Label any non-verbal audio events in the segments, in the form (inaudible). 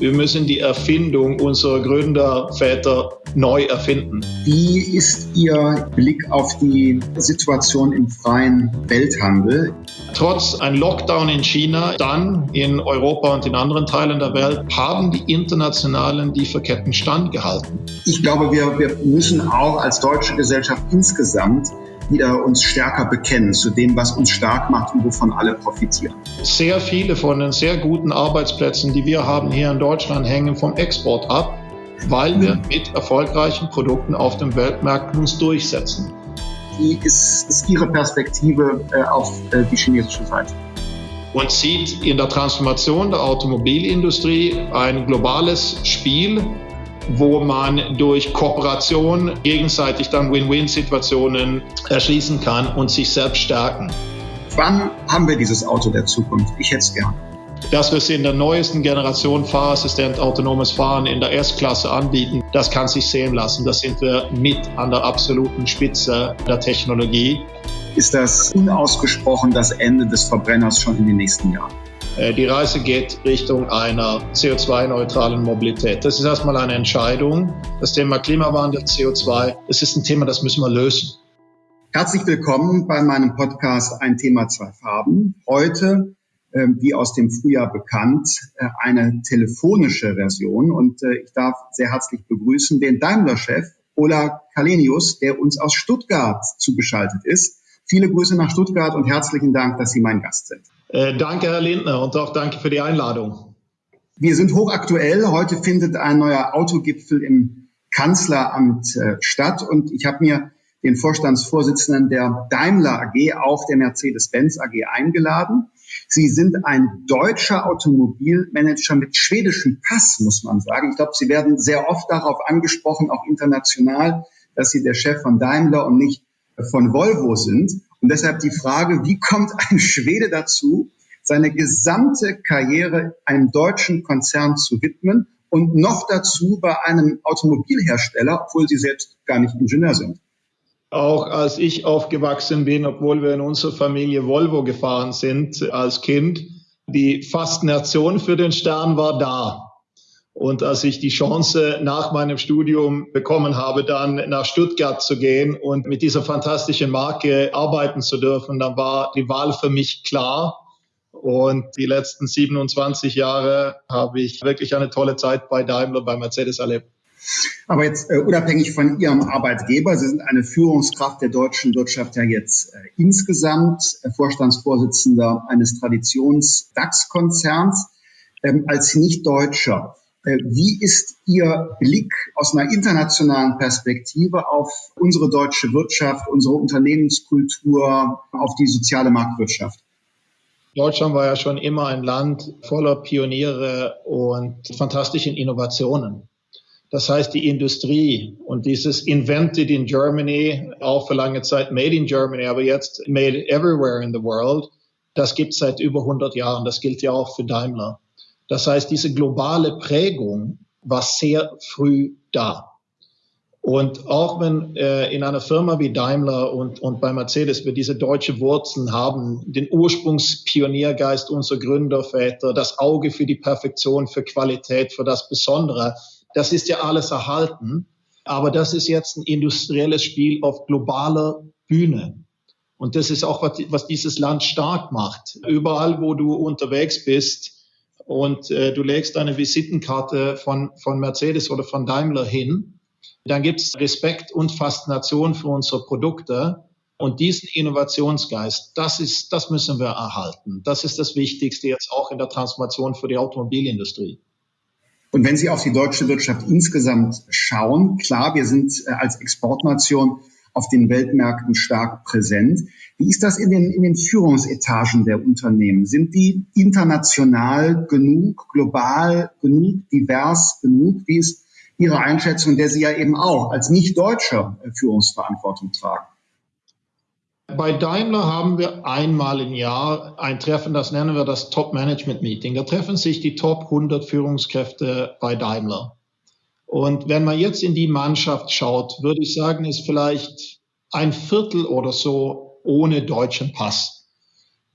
Wir müssen die Erfindung unserer Gründerväter neu erfinden. Wie ist Ihr Blick auf die Situation im freien Welthandel? Trotz ein Lockdown in China, dann in Europa und in anderen Teilen der Welt, haben die internationalen Lieferketten standgehalten. Ich glaube, wir, wir müssen auch als deutsche Gesellschaft insgesamt wieder uns stärker bekennen zu dem, was uns stark macht und wovon alle profitieren. Sehr viele von den sehr guten Arbeitsplätzen, die wir haben hier in Deutschland, hängen vom Export ab, weil wir mit erfolgreichen Produkten auf den Weltmärkten uns durchsetzen. Wie ist, ist Ihre Perspektive äh, auf äh, die chinesische Seite? Und sieht in der Transformation der Automobilindustrie ein globales Spiel, wo man durch Kooperation gegenseitig dann Win-Win-Situationen erschließen kann und sich selbst stärken. Wann haben wir dieses Auto der Zukunft? Ich hätte es gern. Dass wir es in der neuesten Generation Fahrassistent autonomes Fahren in der S-Klasse anbieten, das kann sich sehen lassen. Da sind wir mit an der absoluten Spitze der Technologie. Ist das unausgesprochen das Ende des Verbrenners schon in den nächsten Jahren? Äh, die Reise geht Richtung einer CO2-neutralen Mobilität. Das ist erstmal eine Entscheidung. Das Thema Klimawandel, CO2, das ist ein Thema, das müssen wir lösen. Herzlich willkommen bei meinem Podcast Ein Thema, zwei Farben. Heute, ähm, wie aus dem Frühjahr bekannt, äh, eine telefonische Version. Und äh, ich darf sehr herzlich begrüßen den Daimler-Chef Ola Kalenius, der uns aus Stuttgart zugeschaltet ist. Viele Grüße nach Stuttgart und herzlichen Dank, dass Sie mein Gast sind. Äh, danke, Herr Lindner, und auch danke für die Einladung. Wir sind hochaktuell. Heute findet ein neuer Autogipfel im Kanzleramt äh, statt und ich habe mir den Vorstandsvorsitzenden der Daimler AG, auch der Mercedes-Benz AG eingeladen. Sie sind ein deutscher Automobilmanager mit schwedischem Pass, muss man sagen. Ich glaube, Sie werden sehr oft darauf angesprochen, auch international, dass Sie der Chef von Daimler und nicht von Volvo sind. Und deshalb die Frage, wie kommt ein Schwede dazu, seine gesamte Karriere einem deutschen Konzern zu widmen und noch dazu bei einem Automobilhersteller, obwohl sie selbst gar nicht Ingenieur sind? Auch als ich aufgewachsen bin, obwohl wir in unserer Familie Volvo gefahren sind als Kind, die Faszination für den Stern war da. Und als ich die Chance nach meinem Studium bekommen habe, dann nach Stuttgart zu gehen und mit dieser fantastischen Marke arbeiten zu dürfen, dann war die Wahl für mich klar. Und die letzten 27 Jahre habe ich wirklich eine tolle Zeit bei Daimler, bei Mercedes erlebt. Aber jetzt äh, unabhängig von Ihrem Arbeitgeber, Sie sind eine Führungskraft der deutschen Wirtschaft ja jetzt äh, insgesamt, äh, Vorstandsvorsitzender eines Traditions-DAX-Konzerns. Ähm, als Nicht-Deutscher, wie ist Ihr Blick aus einer internationalen Perspektive auf unsere deutsche Wirtschaft, unsere Unternehmenskultur, auf die soziale Marktwirtschaft? Deutschland war ja schon immer ein Land voller Pioniere und fantastischen Innovationen. Das heißt, die Industrie und dieses Invented in Germany, auch für lange Zeit Made in Germany, aber jetzt Made everywhere in the world, das gibt es seit über 100 Jahren. Das gilt ja auch für Daimler. Das heißt, diese globale Prägung war sehr früh da. Und auch wenn äh, in einer Firma wie Daimler und, und bei Mercedes wir diese deutsche Wurzeln haben, den Ursprungspioniergeist unserer Gründerväter, das Auge für die Perfektion, für Qualität, für das Besondere, das ist ja alles erhalten. Aber das ist jetzt ein industrielles Spiel auf globaler Bühne. Und das ist auch, was, was dieses Land stark macht. Überall, wo du unterwegs bist, und äh, du legst eine Visitenkarte von, von Mercedes oder von Daimler hin, dann gibt es Respekt und Faszination für unsere Produkte. Und diesen Innovationsgeist, das ist, das müssen wir erhalten. Das ist das Wichtigste jetzt auch in der Transformation für die Automobilindustrie. Und wenn Sie auf die deutsche Wirtschaft insgesamt schauen, klar, wir sind äh, als Exportnation auf den Weltmärkten stark präsent. Wie ist das in den, in den Führungsetagen der Unternehmen? Sind die international genug, global genug, divers genug? Wie ist Ihre Einschätzung, der Sie ja eben auch als Nicht-Deutscher Führungsverantwortung tragen? Bei Daimler haben wir einmal im Jahr ein Treffen, das nennen wir das Top-Management-Meeting. Da treffen sich die Top 100 Führungskräfte bei Daimler. Und wenn man jetzt in die Mannschaft schaut, würde ich sagen, ist vielleicht ein Viertel oder so ohne deutschen Pass.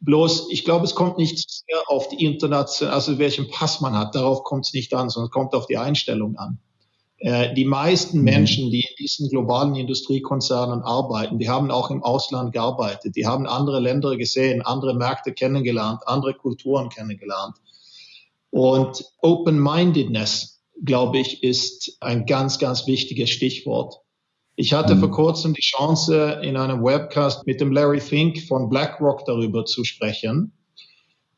Bloß, ich glaube, es kommt nicht sehr auf die internationale, also welchen Pass man hat, darauf kommt es nicht an, sondern es kommt auf die Einstellung an. Äh, die meisten mhm. Menschen, die in diesen globalen Industriekonzernen arbeiten, die haben auch im Ausland gearbeitet, die haben andere Länder gesehen, andere Märkte kennengelernt, andere Kulturen kennengelernt. Und Open-Mindedness, glaube ich, ist ein ganz, ganz wichtiges Stichwort. Ich hatte mhm. vor kurzem die Chance, in einem Webcast mit dem Larry Fink von BlackRock darüber zu sprechen.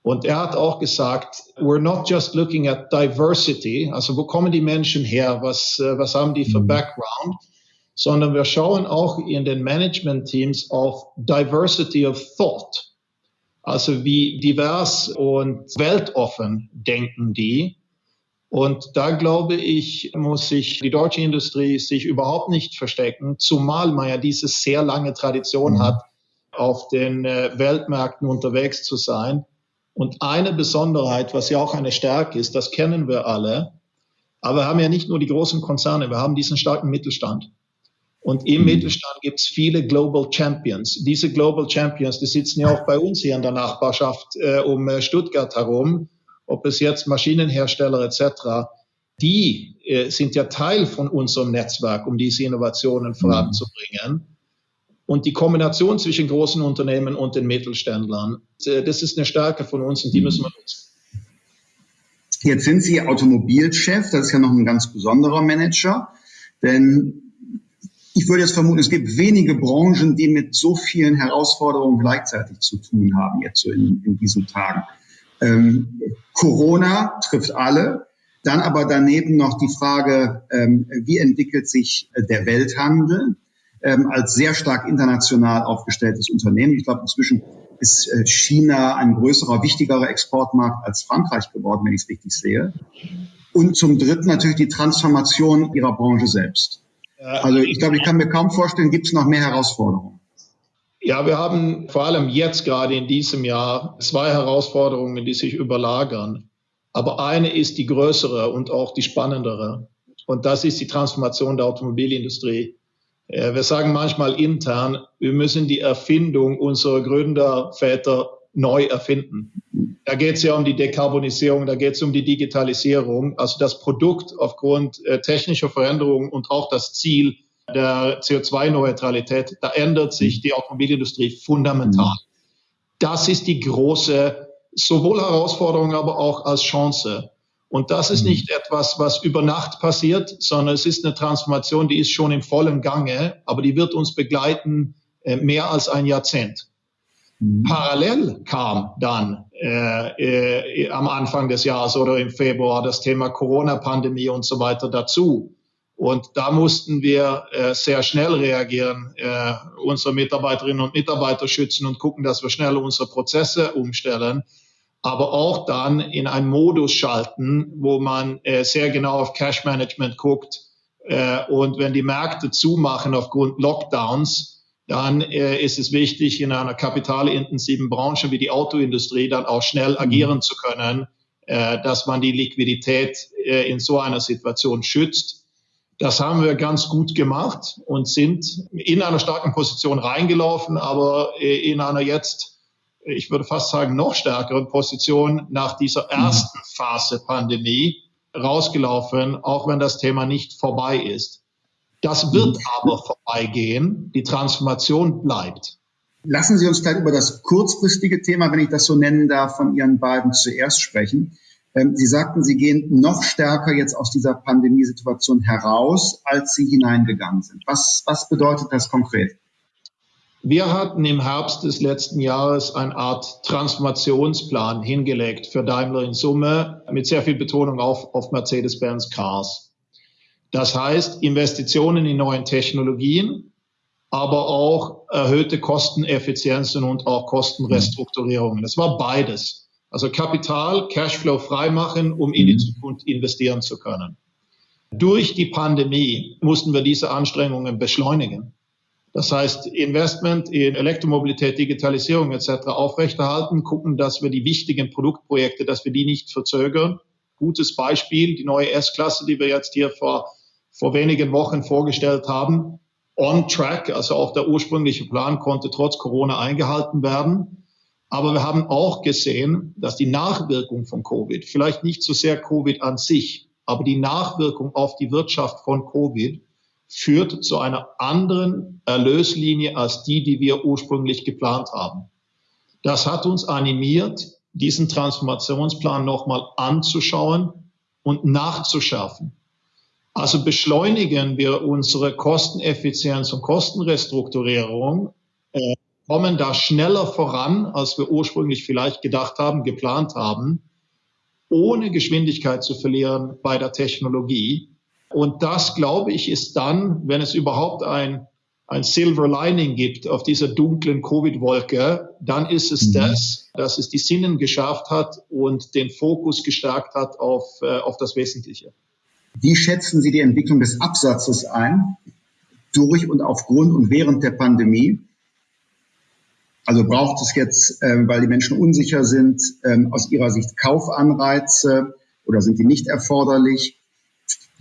Und er hat auch gesagt, we're not just looking at diversity, also wo kommen die Menschen her, was, äh, was haben die für mhm. Background, sondern wir schauen auch in den Management-Teams auf Diversity of Thought. Also wie divers und weltoffen denken die. Und da glaube ich, muss sich die deutsche Industrie sich überhaupt nicht verstecken, zumal man ja diese sehr lange Tradition mhm. hat, auf den äh, Weltmärkten unterwegs zu sein. Und eine Besonderheit, was ja auch eine Stärke ist, das kennen wir alle, aber wir haben ja nicht nur die großen Konzerne, wir haben diesen starken Mittelstand. Und im mhm. Mittelstand gibt es viele Global Champions. Diese Global Champions, die sitzen ja auch bei uns hier in der Nachbarschaft äh, um äh, Stuttgart herum, ob es jetzt Maschinenhersteller etc., die äh, sind ja Teil von unserem Netzwerk, um diese Innovationen mhm. voranzubringen. Und die Kombination zwischen großen Unternehmen und den Mittelständlern, äh, das ist eine Stärke von uns und die müssen wir nutzen. Jetzt sind Sie Automobilchef, das ist ja noch ein ganz besonderer Manager, denn ich würde jetzt vermuten, es gibt wenige Branchen, die mit so vielen Herausforderungen gleichzeitig zu tun haben, jetzt so in, in diesen Tagen. Ähm, Corona trifft alle, dann aber daneben noch die Frage, ähm, wie entwickelt sich der Welthandel? ähm, als sehr stark international aufgestelltes Unternehmen. Ich glaube, inzwischen ist äh, China ein größerer, wichtigerer Exportmarkt als Frankreich geworden, wenn ich es richtig sehe. Und zum Dritten natürlich die Transformation ihrer Branche selbst. Also ich glaube, ich kann mir kaum vorstellen, gibt es noch mehr Herausforderungen. Ja, wir haben vor allem jetzt gerade in diesem Jahr zwei Herausforderungen, die sich überlagern. Aber eine ist die größere und auch die spannendere. Und das ist die Transformation der Automobilindustrie. Wir sagen manchmal intern, wir müssen die Erfindung unserer Gründerväter neu erfinden. Da geht es ja um die Dekarbonisierung, da geht es um die Digitalisierung. Also das Produkt aufgrund äh, technischer Veränderungen und auch das Ziel der CO2-Neutralität, da ändert sich die Automobilindustrie fundamental. Das ist die große, sowohl Herausforderung, aber auch als Chance. Und das ist mhm. nicht etwas, was über Nacht passiert, sondern es ist eine Transformation, die ist schon im vollen Gange, aber die wird uns begleiten äh, mehr als ein Jahrzehnt. Mhm. Parallel kam dann äh, äh, am Anfang des Jahres oder im Februar das Thema Corona-Pandemie und so weiter dazu. Und da mussten wir äh, sehr schnell reagieren, äh, unsere Mitarbeiterinnen und Mitarbeiter schützen und gucken, dass wir schnell unsere Prozesse umstellen aber auch dann in einen Modus schalten, wo man äh, sehr genau auf Cash Management guckt. Äh, und wenn die Märkte zumachen aufgrund Lockdowns, dann äh, ist es wichtig, in einer kapitalintensiven Branche wie die Autoindustrie dann auch schnell mhm. agieren zu können, äh, dass man die Liquidität äh, in so einer Situation schützt. Das haben wir ganz gut gemacht und sind in einer starken Position reingelaufen, aber äh, in einer jetzt ich würde fast sagen, noch stärkeren Position nach dieser mhm. ersten Phase Pandemie rausgelaufen, auch wenn das Thema nicht vorbei ist. Das wird mhm. aber vorbeigehen. Die Transformation bleibt. Lassen Sie uns gleich über das kurzfristige Thema, wenn ich das so nennen darf, von Ihren beiden zuerst sprechen. Ähm, Sie sagten, Sie gehen noch stärker jetzt aus dieser Pandemiesituation heraus, als Sie hineingegangen sind. Was, was bedeutet das konkret? Wir hatten im Herbst des letzten Jahres eine Art Transformationsplan hingelegt für Daimler in Summe mit sehr viel Betonung auf, auf Mercedes-Benz Cars. Das heißt Investitionen in neuen Technologien, aber auch erhöhte Kosteneffizienzen und auch Kostenrestrukturierungen. Das war beides. Also Kapital, Cashflow freimachen, um in die mhm. Zukunft investieren zu können. Durch die Pandemie mussten wir diese Anstrengungen beschleunigen. Das heißt, Investment in Elektromobilität, Digitalisierung etc. aufrechterhalten, gucken, dass wir die wichtigen Produktprojekte, dass wir die nicht verzögern. Gutes Beispiel, die neue S-Klasse, die wir jetzt hier vor, vor wenigen Wochen vorgestellt haben, on track, also auch der ursprüngliche Plan konnte trotz Corona eingehalten werden. Aber wir haben auch gesehen, dass die Nachwirkung von Covid, vielleicht nicht so sehr Covid an sich, aber die Nachwirkung auf die Wirtschaft von Covid führt zu einer anderen Erlöslinie als die, die wir ursprünglich geplant haben. Das hat uns animiert, diesen Transformationsplan nochmal anzuschauen und nachzuschärfen. Also beschleunigen wir unsere Kosteneffizienz und Kostenrestrukturierung, äh, kommen da schneller voran, als wir ursprünglich vielleicht gedacht haben, geplant haben, ohne Geschwindigkeit zu verlieren bei der Technologie. Und das, glaube ich, ist dann, wenn es überhaupt ein, ein Silver Lining gibt auf dieser dunklen Covid-Wolke, dann ist es mhm. das, dass es die Sinnen geschafft hat und den Fokus gestärkt hat auf, äh, auf das Wesentliche. Wie schätzen Sie die Entwicklung des Absatzes ein, durch und aufgrund und während der Pandemie? Also braucht es jetzt, äh, weil die Menschen unsicher sind, äh, aus Ihrer Sicht Kaufanreize oder sind die nicht erforderlich?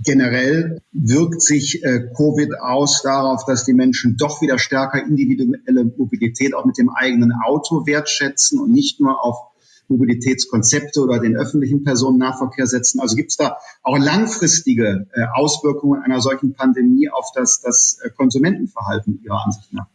Generell wirkt sich äh, Covid aus darauf, dass die Menschen doch wieder stärker individuelle Mobilität auch mit dem eigenen Auto wertschätzen und nicht nur auf Mobilitätskonzepte oder den öffentlichen Personennahverkehr setzen. Also gibt es da auch langfristige äh, Auswirkungen einer solchen Pandemie auf das, das äh, Konsumentenverhalten Ihrer Ansicht nach?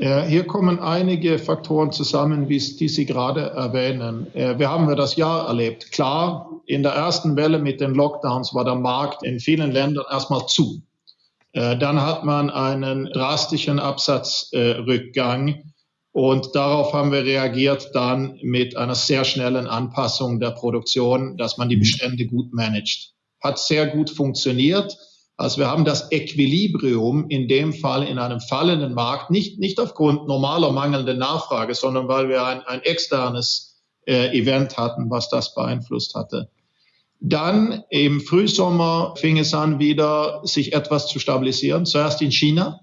Ja, hier kommen einige Faktoren zusammen, wie die Sie gerade erwähnen. Äh, wir haben das Jahr erlebt. Klar, in der ersten Welle mit den Lockdowns war der Markt in vielen Ländern erstmal zu. Dann hat man einen drastischen Absatzrückgang und darauf haben wir reagiert dann mit einer sehr schnellen Anpassung der Produktion, dass man die. Bestände gut managt. Hat sehr gut funktioniert. Also wir haben das Equilibrium in dem Fall in einem fallenden Markt, nicht, nicht aufgrund normaler mangelnder Nachfrage, sondern weil wir ein, ein externes äh, Event hatten, was das beeinflusst hatte. Dann im Frühsommer fing es an, wieder sich etwas zu stabilisieren. Zuerst in China,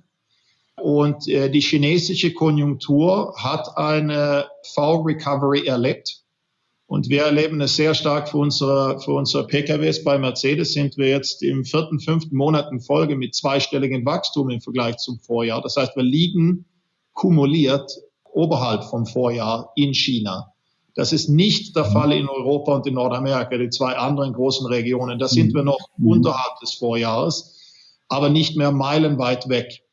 und äh, die chinesische Konjunktur hat eine Fall Recovery erlebt. Und wir erleben es sehr stark für unsere, für unsere PKWs. Bei Mercedes sind wir jetzt im vierten, fünften Monat in Folge mit zweistelligem Wachstum im Vergleich zum Vorjahr. Das heißt, wir liegen kumuliert oberhalb vom Vorjahr in China. Das ist nicht der Fall in Europa und in Nordamerika, die zwei anderen großen Regionen. Da sind wir noch mhm. unterhalb des Vorjahres, aber nicht mehr meilenweit weg.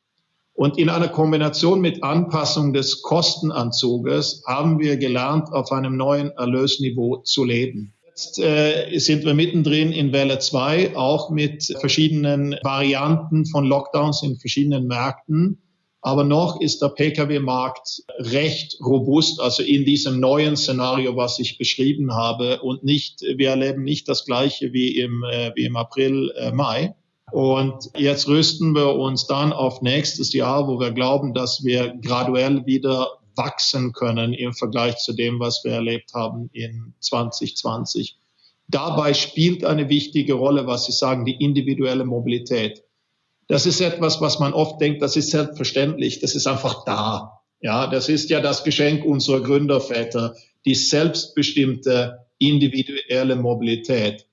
Und in einer Kombination mit Anpassung des Kostenanzuges haben wir gelernt, auf einem neuen Erlösniveau zu leben. Jetzt äh, sind wir mittendrin in Welle 2, auch mit verschiedenen Varianten von Lockdowns in verschiedenen Märkten. Aber noch ist der Pkw-Markt recht robust, also in diesem neuen Szenario, was ich beschrieben habe. Und nicht, wir erleben nicht das Gleiche wie im, äh, wie im April, äh, Mai. Und jetzt rüsten wir uns dann auf nächstes Jahr, wo wir glauben, dass wir graduell wieder wachsen können im Vergleich zu dem, was wir erlebt haben in 2020. Dabei spielt eine wichtige Rolle, was Sie sagen, die individuelle Mobilität. Das ist etwas, was man oft denkt, das ist selbstverständlich, das ist einfach da. Ja, das ist ja das Geschenk unserer Gründerväter, die selbstbestimmte individuelle Mobilität.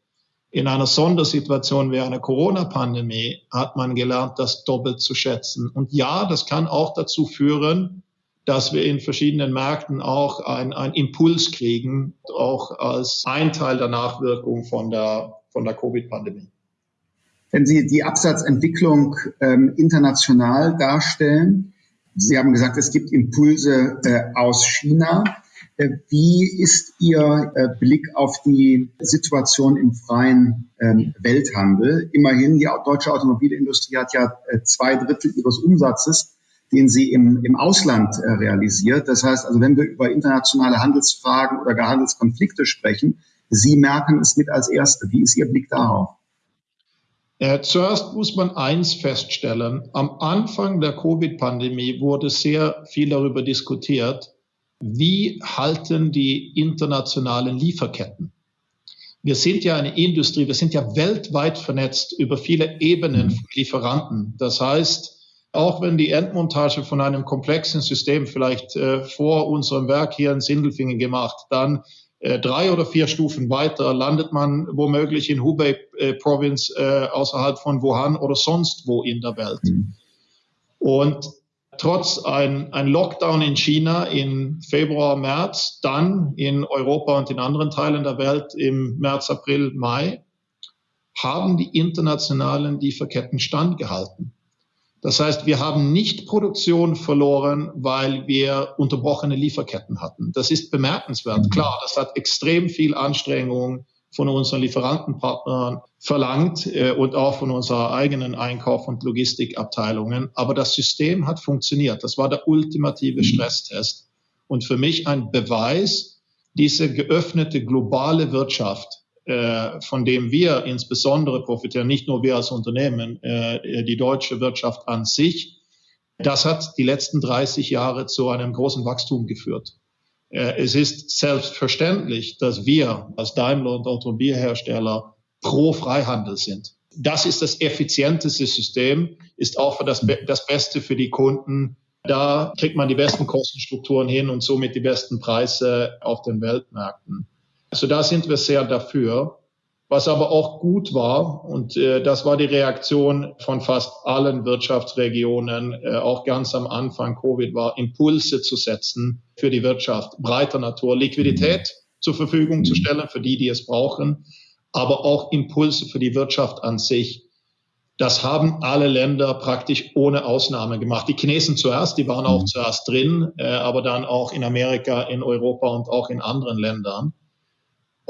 In einer Sondersituation wie einer Corona-Pandemie hat man gelernt, das doppelt zu schätzen. Und ja, das kann auch dazu führen, dass wir in verschiedenen Märkten auch einen Impuls kriegen, auch als ein Teil der Nachwirkung von der, von der Covid-Pandemie. Wenn Sie die Absatzentwicklung ähm, international darstellen, Sie haben gesagt, es gibt Impulse äh, aus China. Äh, wie ist Ihr äh, Blick auf die Situation im freien ähm, Welthandel? Immerhin, die deutsche Automobilindustrie hat ja äh, zwei Drittel ihres Umsatzes, den sie im, im Ausland realisiert. Das heißt also, wenn wir über internationale Handelsfragen oder gar Handelskonflikte sprechen, Sie merken es mit als Erste. Wie ist Ihr Blick darauf? Zuerst muss man eins feststellen. Am Anfang der Covid-Pandemie wurde sehr viel darüber diskutiert, wie halten die internationalen Lieferketten? Wir sind ja eine Industrie, wir sind ja weltweit vernetzt über viele Ebenen von Lieferanten. Das heißt, auch wenn die Endmontage von einem komplexen System vielleicht äh, vor unserem Werk hier in Sindelfingen gemacht, dann äh, drei oder vier Stufen weiter landet man womöglich in Hubei äh, Province äh, außerhalb von Wuhan oder sonst wo in der Welt. Mhm. Und trotz ein, ein Lockdown in China im Februar, März, dann in Europa und in anderen Teilen der Welt im März, April, Mai, haben die internationalen Lieferketten standgehalten. Das heißt, wir haben nicht Produktion verloren, weil wir unterbrochene Lieferketten hatten. Das ist bemerkenswert. Klar, das hat extrem viel Anstrengung von unseren Lieferantenpartnern verlangt äh, und auch von unserer eigenen Einkauf- und Logistikabteilungen. Aber das System hat funktioniert. Das war der ultimative Stresstest. Und für mich ein Beweis, diese geöffnete globale Wirtschaft, äh, von dem wir insbesondere profitieren, nicht nur wir als Unternehmen, äh, die deutsche Wirtschaft an sich, das hat die letzten 30 Jahre zu einem großen Wachstum geführt. Äh, es ist selbstverständlich, dass wir als Daimler und Automobilhersteller pro Freihandel sind. Das ist das effizienteste System, ist auch das, das Beste für die Kunden. Da kriegt man die besten Kostenstrukturen hin und somit die besten Preise auf den Weltmärkten. Also da sind wir sehr dafür. Was aber auch gut war, und äh, das war die Reaktion von fast allen Wirtschaftsregionen, äh, auch ganz am Anfang Covid war, Impulse zu setzen für die Wirtschaft, breiter Natur, Liquidität zur Verfügung zu stellen für die, die es brauchen, aber auch Impulse für die Wirtschaft an sich. Das haben alle Länder praktisch ohne Ausnahme gemacht. Die Chinesen zuerst, die waren auch zuerst drin, äh, aber dann auch in Amerika, in Europa und auch in anderen Ländern.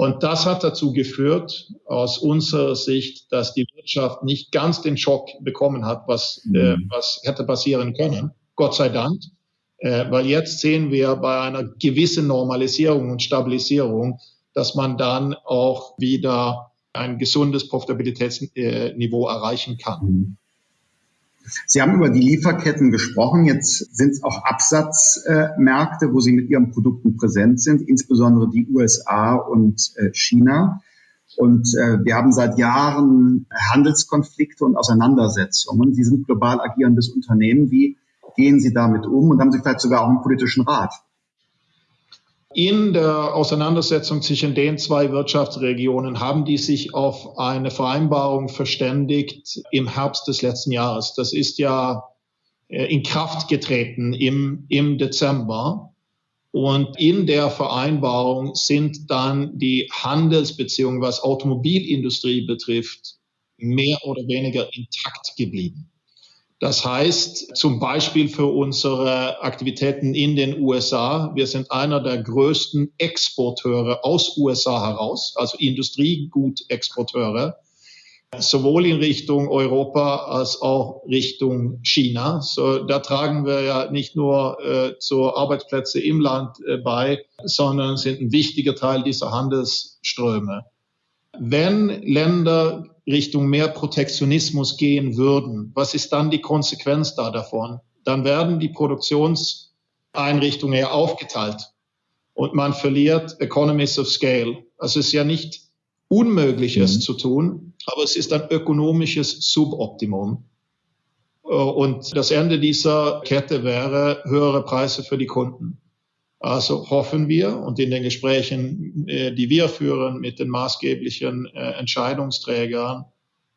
Und das hat dazu geführt, aus unserer Sicht, dass die Wirtschaft nicht ganz den Schock bekommen hat, was, mhm. äh, was hätte passieren können. Gott sei Dank. Äh, weil jetzt sehen wir bei einer gewissen Normalisierung und Stabilisierung, dass man dann auch wieder ein gesundes Profitabilitätsniveau erreichen kann. Mhm. Sie haben über die Lieferketten gesprochen. Jetzt sind es auch Absatzmärkte, wo Sie mit Ihren Produkten präsent sind, insbesondere die USA und äh, China. Und äh, wir haben seit Jahren Handelskonflikte und Auseinandersetzungen. Sie sind global agierendes Unternehmen. Wie gehen Sie damit um? Und haben Sie vielleicht sogar auch einen politischen Rat? In der Auseinandersetzung zwischen den zwei Wirtschaftsregionen haben die sich auf eine Vereinbarung verständigt im Herbst des letzten Jahres. Das ist ja äh, in Kraft getreten im, im Dezember. Und in der Vereinbarung sind dann die Handelsbeziehungen, was Automobilindustrie betrifft, mehr oder weniger intakt geblieben. Das heißt zum Beispiel für unsere Aktivitäten in den USA, wir sind einer der größten Exporteure aus USA heraus, also Industriegutexporteure, sowohl in Richtung Europa als auch Richtung China. So, da tragen wir ja nicht nur äh, zu Arbeitsplätze im Land äh, bei, sondern sind ein wichtiger Teil dieser Handelsströme. Wenn Länder Richtung mehr Protektionismus gehen würden, was ist dann die Konsequenz da davon? Dann werden die Produktionseinrichtungen ja aufgeteilt und man verliert Economies of Scale. Also es ist ja nicht unmöglich, es mhm. zu tun, aber es ist ein ökonomisches Suboptimum. Und das Ende dieser Kette wäre höhere Preise für die Kunden. Also hoffen wir und in den Gesprächen, äh, die wir führen mit den maßgeblichen äh, Entscheidungsträgern,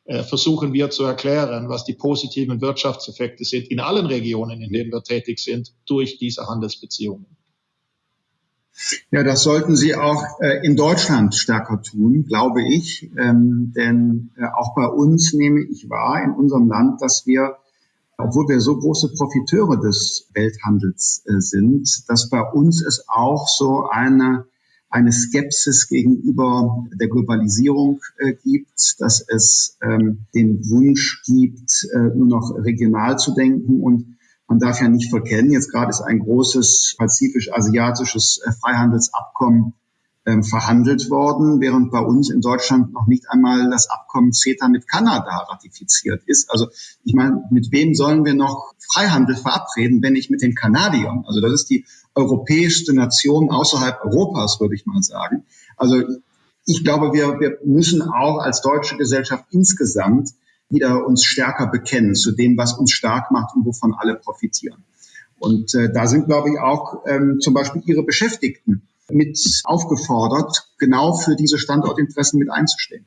äh, versuchen wir zu erklären, was die positiven Wirtschaftseffekte sind in allen Regionen, in denen wir tätig sind, durch diese Handelsbeziehungen. Ja, das sollten Sie auch in Deutschland stärker tun, glaube ich. Ähm, denn auch bei uns nehme ich wahr, in unserem Land, dass wir obwohl wir so große Profiteure des Welthandels äh, sind, dass bei uns es auch so eine, eine Skepsis gegenüber der Globalisierung äh, gibt, dass es ähm, den Wunsch gibt, äh, nur noch regional zu denken. Und man darf ja nicht verkennen, jetzt gerade ist ein großes pazifisch-asiatisches Freihandelsabkommen verhandelt worden, während bei uns in Deutschland noch nicht einmal das Abkommen CETA mit Kanada ratifiziert ist. Also ich meine, mit wem sollen wir noch Freihandel verabreden, wenn nicht mit den Kanadiern? Also das ist die europäischste Nation außerhalb Europas, würde ich mal sagen. Also ich glaube, wir, wir müssen auch als deutsche Gesellschaft insgesamt wieder uns stärker bekennen zu dem, was uns stark macht und wovon alle profitieren. Und äh, da sind, glaube ich, auch ähm, zum Beispiel Ihre Beschäftigten mit aufgefordert, genau für diese Standortinteressen mit einzustehen.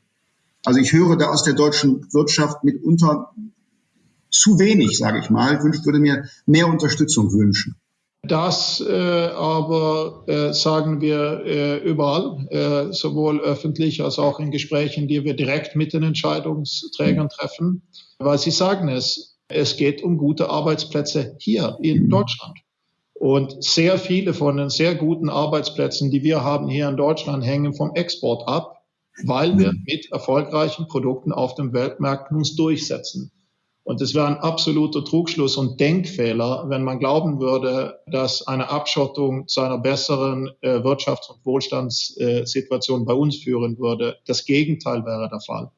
Also ich höre da aus der deutschen Wirtschaft mitunter zu wenig, sage ich mal. Ich würde mir mehr Unterstützung wünschen. Das äh, aber äh, sagen wir äh, überall, äh, sowohl öffentlich als auch in Gesprächen, die wir direkt mit den Entscheidungsträgern treffen, weil sie sagen es, es geht um gute Arbeitsplätze hier in Deutschland. Und sehr viele von den sehr guten Arbeitsplätzen, die wir haben hier in Deutschland, hängen vom Export ab, weil wir mit erfolgreichen Produkten auf dem Weltmarkt uns durchsetzen. Und es wäre ein absoluter Trugschluss und Denkfehler, wenn man glauben würde, dass eine Abschottung zu einer besseren äh, Wirtschafts- und Wohlstandssituation bei uns führen würde. Das Gegenteil wäre der Fall.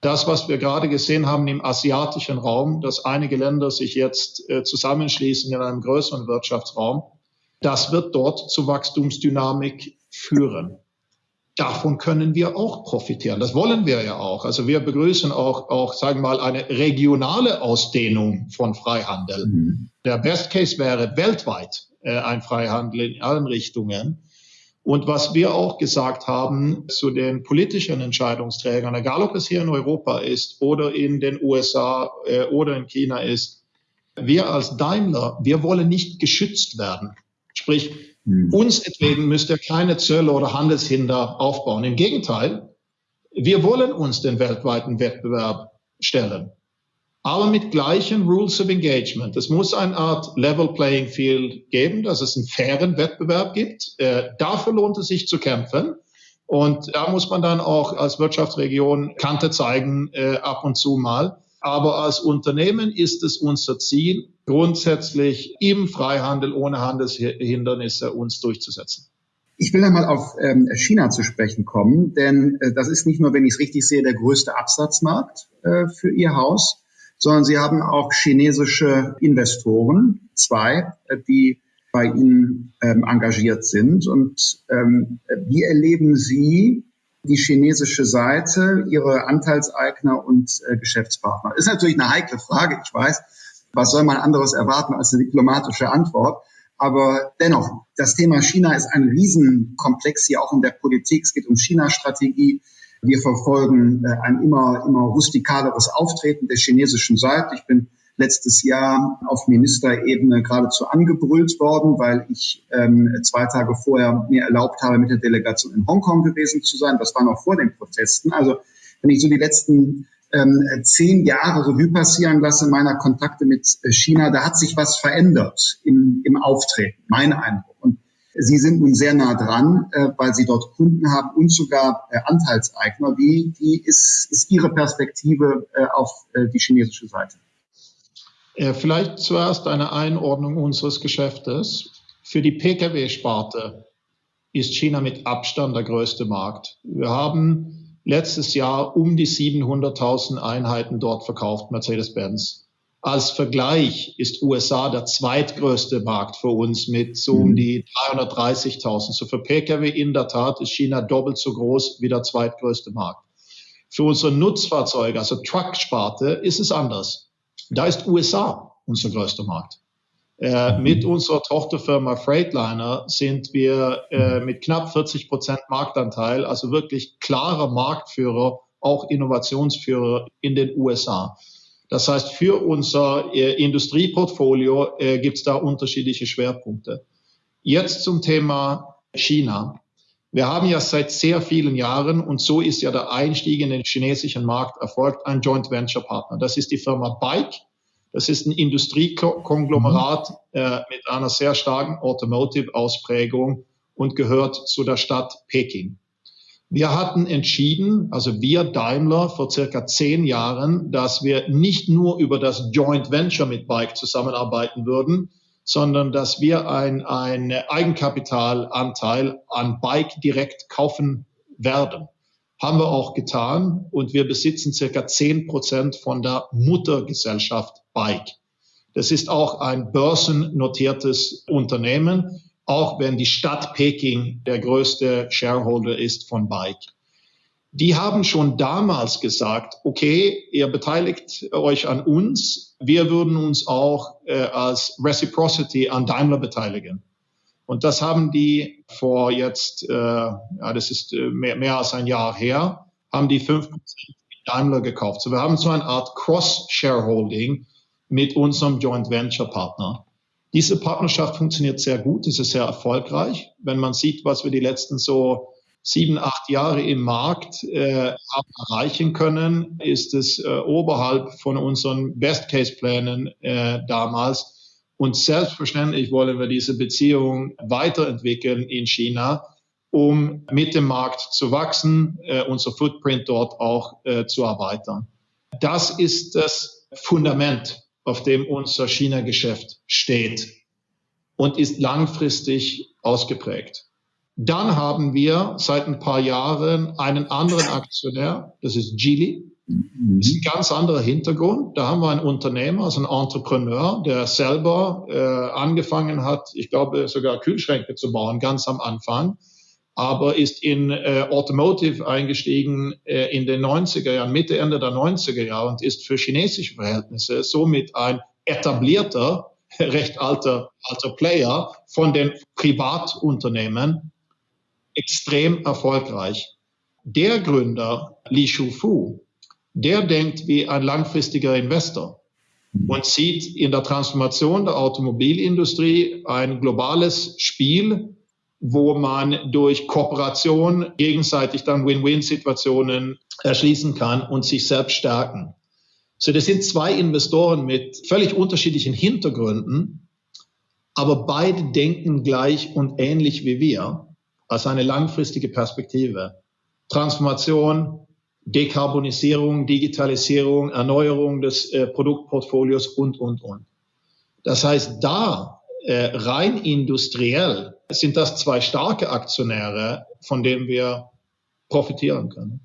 Das, was wir gerade gesehen haben im asiatischen Raum, dass einige Länder sich jetzt äh, zusammenschließen in einem größeren Wirtschaftsraum, das wird dort zu Wachstumsdynamik führen davon können wir auch profitieren. Das wollen wir ja auch. Also wir begrüßen auch, auch sagen wir mal, eine regionale Ausdehnung von Freihandel. Mhm. Der Best Case wäre weltweit äh, ein Freihandel in allen Richtungen. Und was wir auch gesagt haben zu den politischen Entscheidungsträgern, egal ob es hier in Europa ist oder in den USA äh, oder in China ist, wir als Daimler, wir wollen nicht geschützt werden. Sprich, hm. Uns deswegen müsst ihr keine Zölle oder Handelshinder aufbauen. Im Gegenteil, wir wollen uns den weltweiten Wettbewerb stellen. Aber mit gleichen Rules of Engagement. Es muss eine Art Level Playing Field geben, dass es einen fairen Wettbewerb gibt. Äh, dafür lohnt es sich zu kämpfen. Und da muss man dann auch als Wirtschaftsregion Kante zeigen, äh, ab und zu mal. Aber als Unternehmen ist es unser Ziel, grundsätzlich im Freihandel ohne Handelshindernisse uns durchzusetzen. Ich will einmal auf ähm, China zu sprechen kommen, denn äh, das ist nicht nur, wenn ich es richtig sehe, der größte Absatzmarkt äh, für Ihr Haus, sondern Sie haben auch chinesische Investoren, zwei, äh, die bei Ihnen ähm, engagiert sind. Und ähm, wie erleben Sie die chinesische Seite, ihre Anteilseigner und äh, Geschäftspartner? Ist natürlich eine heikle Frage, ich weiß. Was soll man anderes erwarten als eine diplomatische Antwort? Aber dennoch, das Thema China ist ein Riesenkomplex hier auch in der Politik. Es geht um China-Strategie. Wir verfolgen äh, ein immer, immer rustikaleres Auftreten der chinesischen Seite. Ich bin letztes Jahr auf Ministerebene geradezu angebrüllt worden, weil ich ähm, zwei Tage vorher mir erlaubt habe, mit der Delegation in Hongkong gewesen zu sein. Das war noch vor den Protesten. Also wenn ich so die letzten ähm, zehn Jahre Revue passieren lasse meiner Kontakte mit äh, China, da hat sich was verändert im, im Auftreten, mein Eindruck. Und Sie sind nun sehr nah dran, äh, weil Sie dort Kunden haben und sogar äh, Anteilseigner. Wie, wie ist, ist Ihre Perspektive äh, auf äh, die chinesische Seite? Äh, vielleicht zuerst eine Einordnung unseres Geschäftes. Für die Pkw-Sparte ist China mit Abstand der größte Markt. Wir haben letztes Jahr um die 700.000 Einheiten dort verkauft, Mercedes-Benz. Als Vergleich ist USA der zweitgrößte Markt für uns mit so um die 330.000. So für Pkw in der Tat ist China doppelt so groß wie der zweitgrößte Markt. Für unsere Nutzfahrzeuge, also Truck-Sparte, ist es anders. Da ist USA unser größter Markt. Äh, mit unserer Tochterfirma Freightliner sind wir äh, mit knapp 40 Prozent Marktanteil, also wirklich klarer Marktführer, auch Innovationsführer in den USA. Das heißt, für unser äh, Industrieportfolio äh, gibt es da unterschiedliche Schwerpunkte. Jetzt zum Thema China. Wir haben ja seit sehr vielen Jahren, und so ist ja der Einstieg in den chinesischen Markt erfolgt, ein Joint Venture Partner. Das ist die Firma Bike. Das ist ein Industriekonglomerat äh, mit einer sehr starken Automotive-Ausprägung und gehört zu der Stadt Peking. Wir hatten entschieden, also wir Daimler vor circa zehn Jahren, dass wir nicht nur über das Joint Venture mit Bike zusammenarbeiten würden, sondern dass wir ein, Eigenkapitalanteil an Bike direkt kaufen werden. Haben wir auch getan und wir besitzen circa zehn Prozent von der Muttergesellschaft Bike. Das ist auch ein börsennotiertes Unternehmen, auch wenn die Stadt Peking der größte Shareholder ist von Bike die haben schon damals gesagt, okay, ihr beteiligt euch an uns, wir würden uns auch äh, als Reciprocity an Daimler beteiligen. Und das haben die vor jetzt, äh, ja, das ist äh, mehr, mehr als ein Jahr her, haben die fünf Prozent Daimler gekauft. So wir haben so eine Art Cross-Shareholding mit unserem Joint Venture Partner. Diese Partnerschaft funktioniert sehr gut, es ist sehr erfolgreich. Wenn man sieht, was wir die letzten so sieben, acht Jahre im Markt äh, erreichen können, ist es äh, oberhalb von unseren Best-Case-Plänen äh, damals. Und selbstverständlich wollen wir diese Beziehung weiterentwickeln in China, um mit dem Markt zu wachsen, äh, unser Footprint dort auch äh, zu erweitern. Das ist das Fundament, auf dem unser China-Geschäft steht und ist langfristig ausgeprägt. Dann haben wir seit ein paar Jahren einen anderen Aktionär, das ist Geely. Das ist ein ganz anderer Hintergrund. Da haben wir einen Unternehmer, also einen Entrepreneur, der selber äh, angefangen hat, ich glaube sogar Kühlschränke zu bauen, ganz am Anfang, aber ist in äh, Automotive eingestiegen äh, in den 90er Jahren, Mitte, Ende der 90er Jahre und ist für chinesische Verhältnisse somit ein etablierter, (laughs) recht alter, alter Player von den Privatunternehmen extrem erfolgreich. Der Gründer, Li Shufu, der denkt wie ein langfristiger Investor und sieht in der Transformation der Automobilindustrie ein globales Spiel, wo man durch Kooperation gegenseitig dann Win-Win-Situationen erschließen kann und sich selbst stärken. So, das sind zwei Investoren mit völlig unterschiedlichen Hintergründen, aber beide denken gleich und ähnlich wie wir als eine langfristige Perspektive. Transformation, Dekarbonisierung, Digitalisierung, Erneuerung des äh, Produktportfolios und, und, und. Das heißt, da äh, rein industriell sind das zwei starke Aktionäre, von denen wir profitieren können.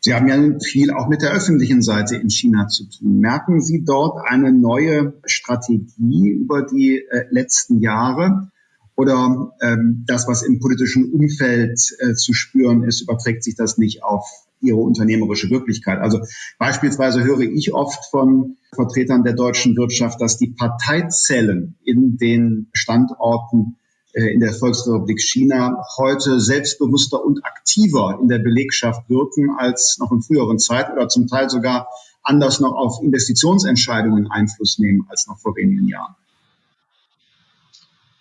Sie haben ja viel auch mit der öffentlichen Seite in China zu tun. Merken Sie dort eine neue Strategie über die äh, letzten Jahre? oder ähm, das, was im politischen Umfeld äh, zu spüren ist, überträgt sich das nicht auf ihre unternehmerische Wirklichkeit. Also beispielsweise höre ich oft von Vertretern der deutschen Wirtschaft, dass die Parteizellen in den Standorten in der Volksrepublik China heute selbstbewusster und aktiver in der Belegschaft wirken als noch in früheren Zeiten oder zum Teil sogar anders noch auf Investitionsentscheidungen Einfluss nehmen als noch vor wenigen Jahren.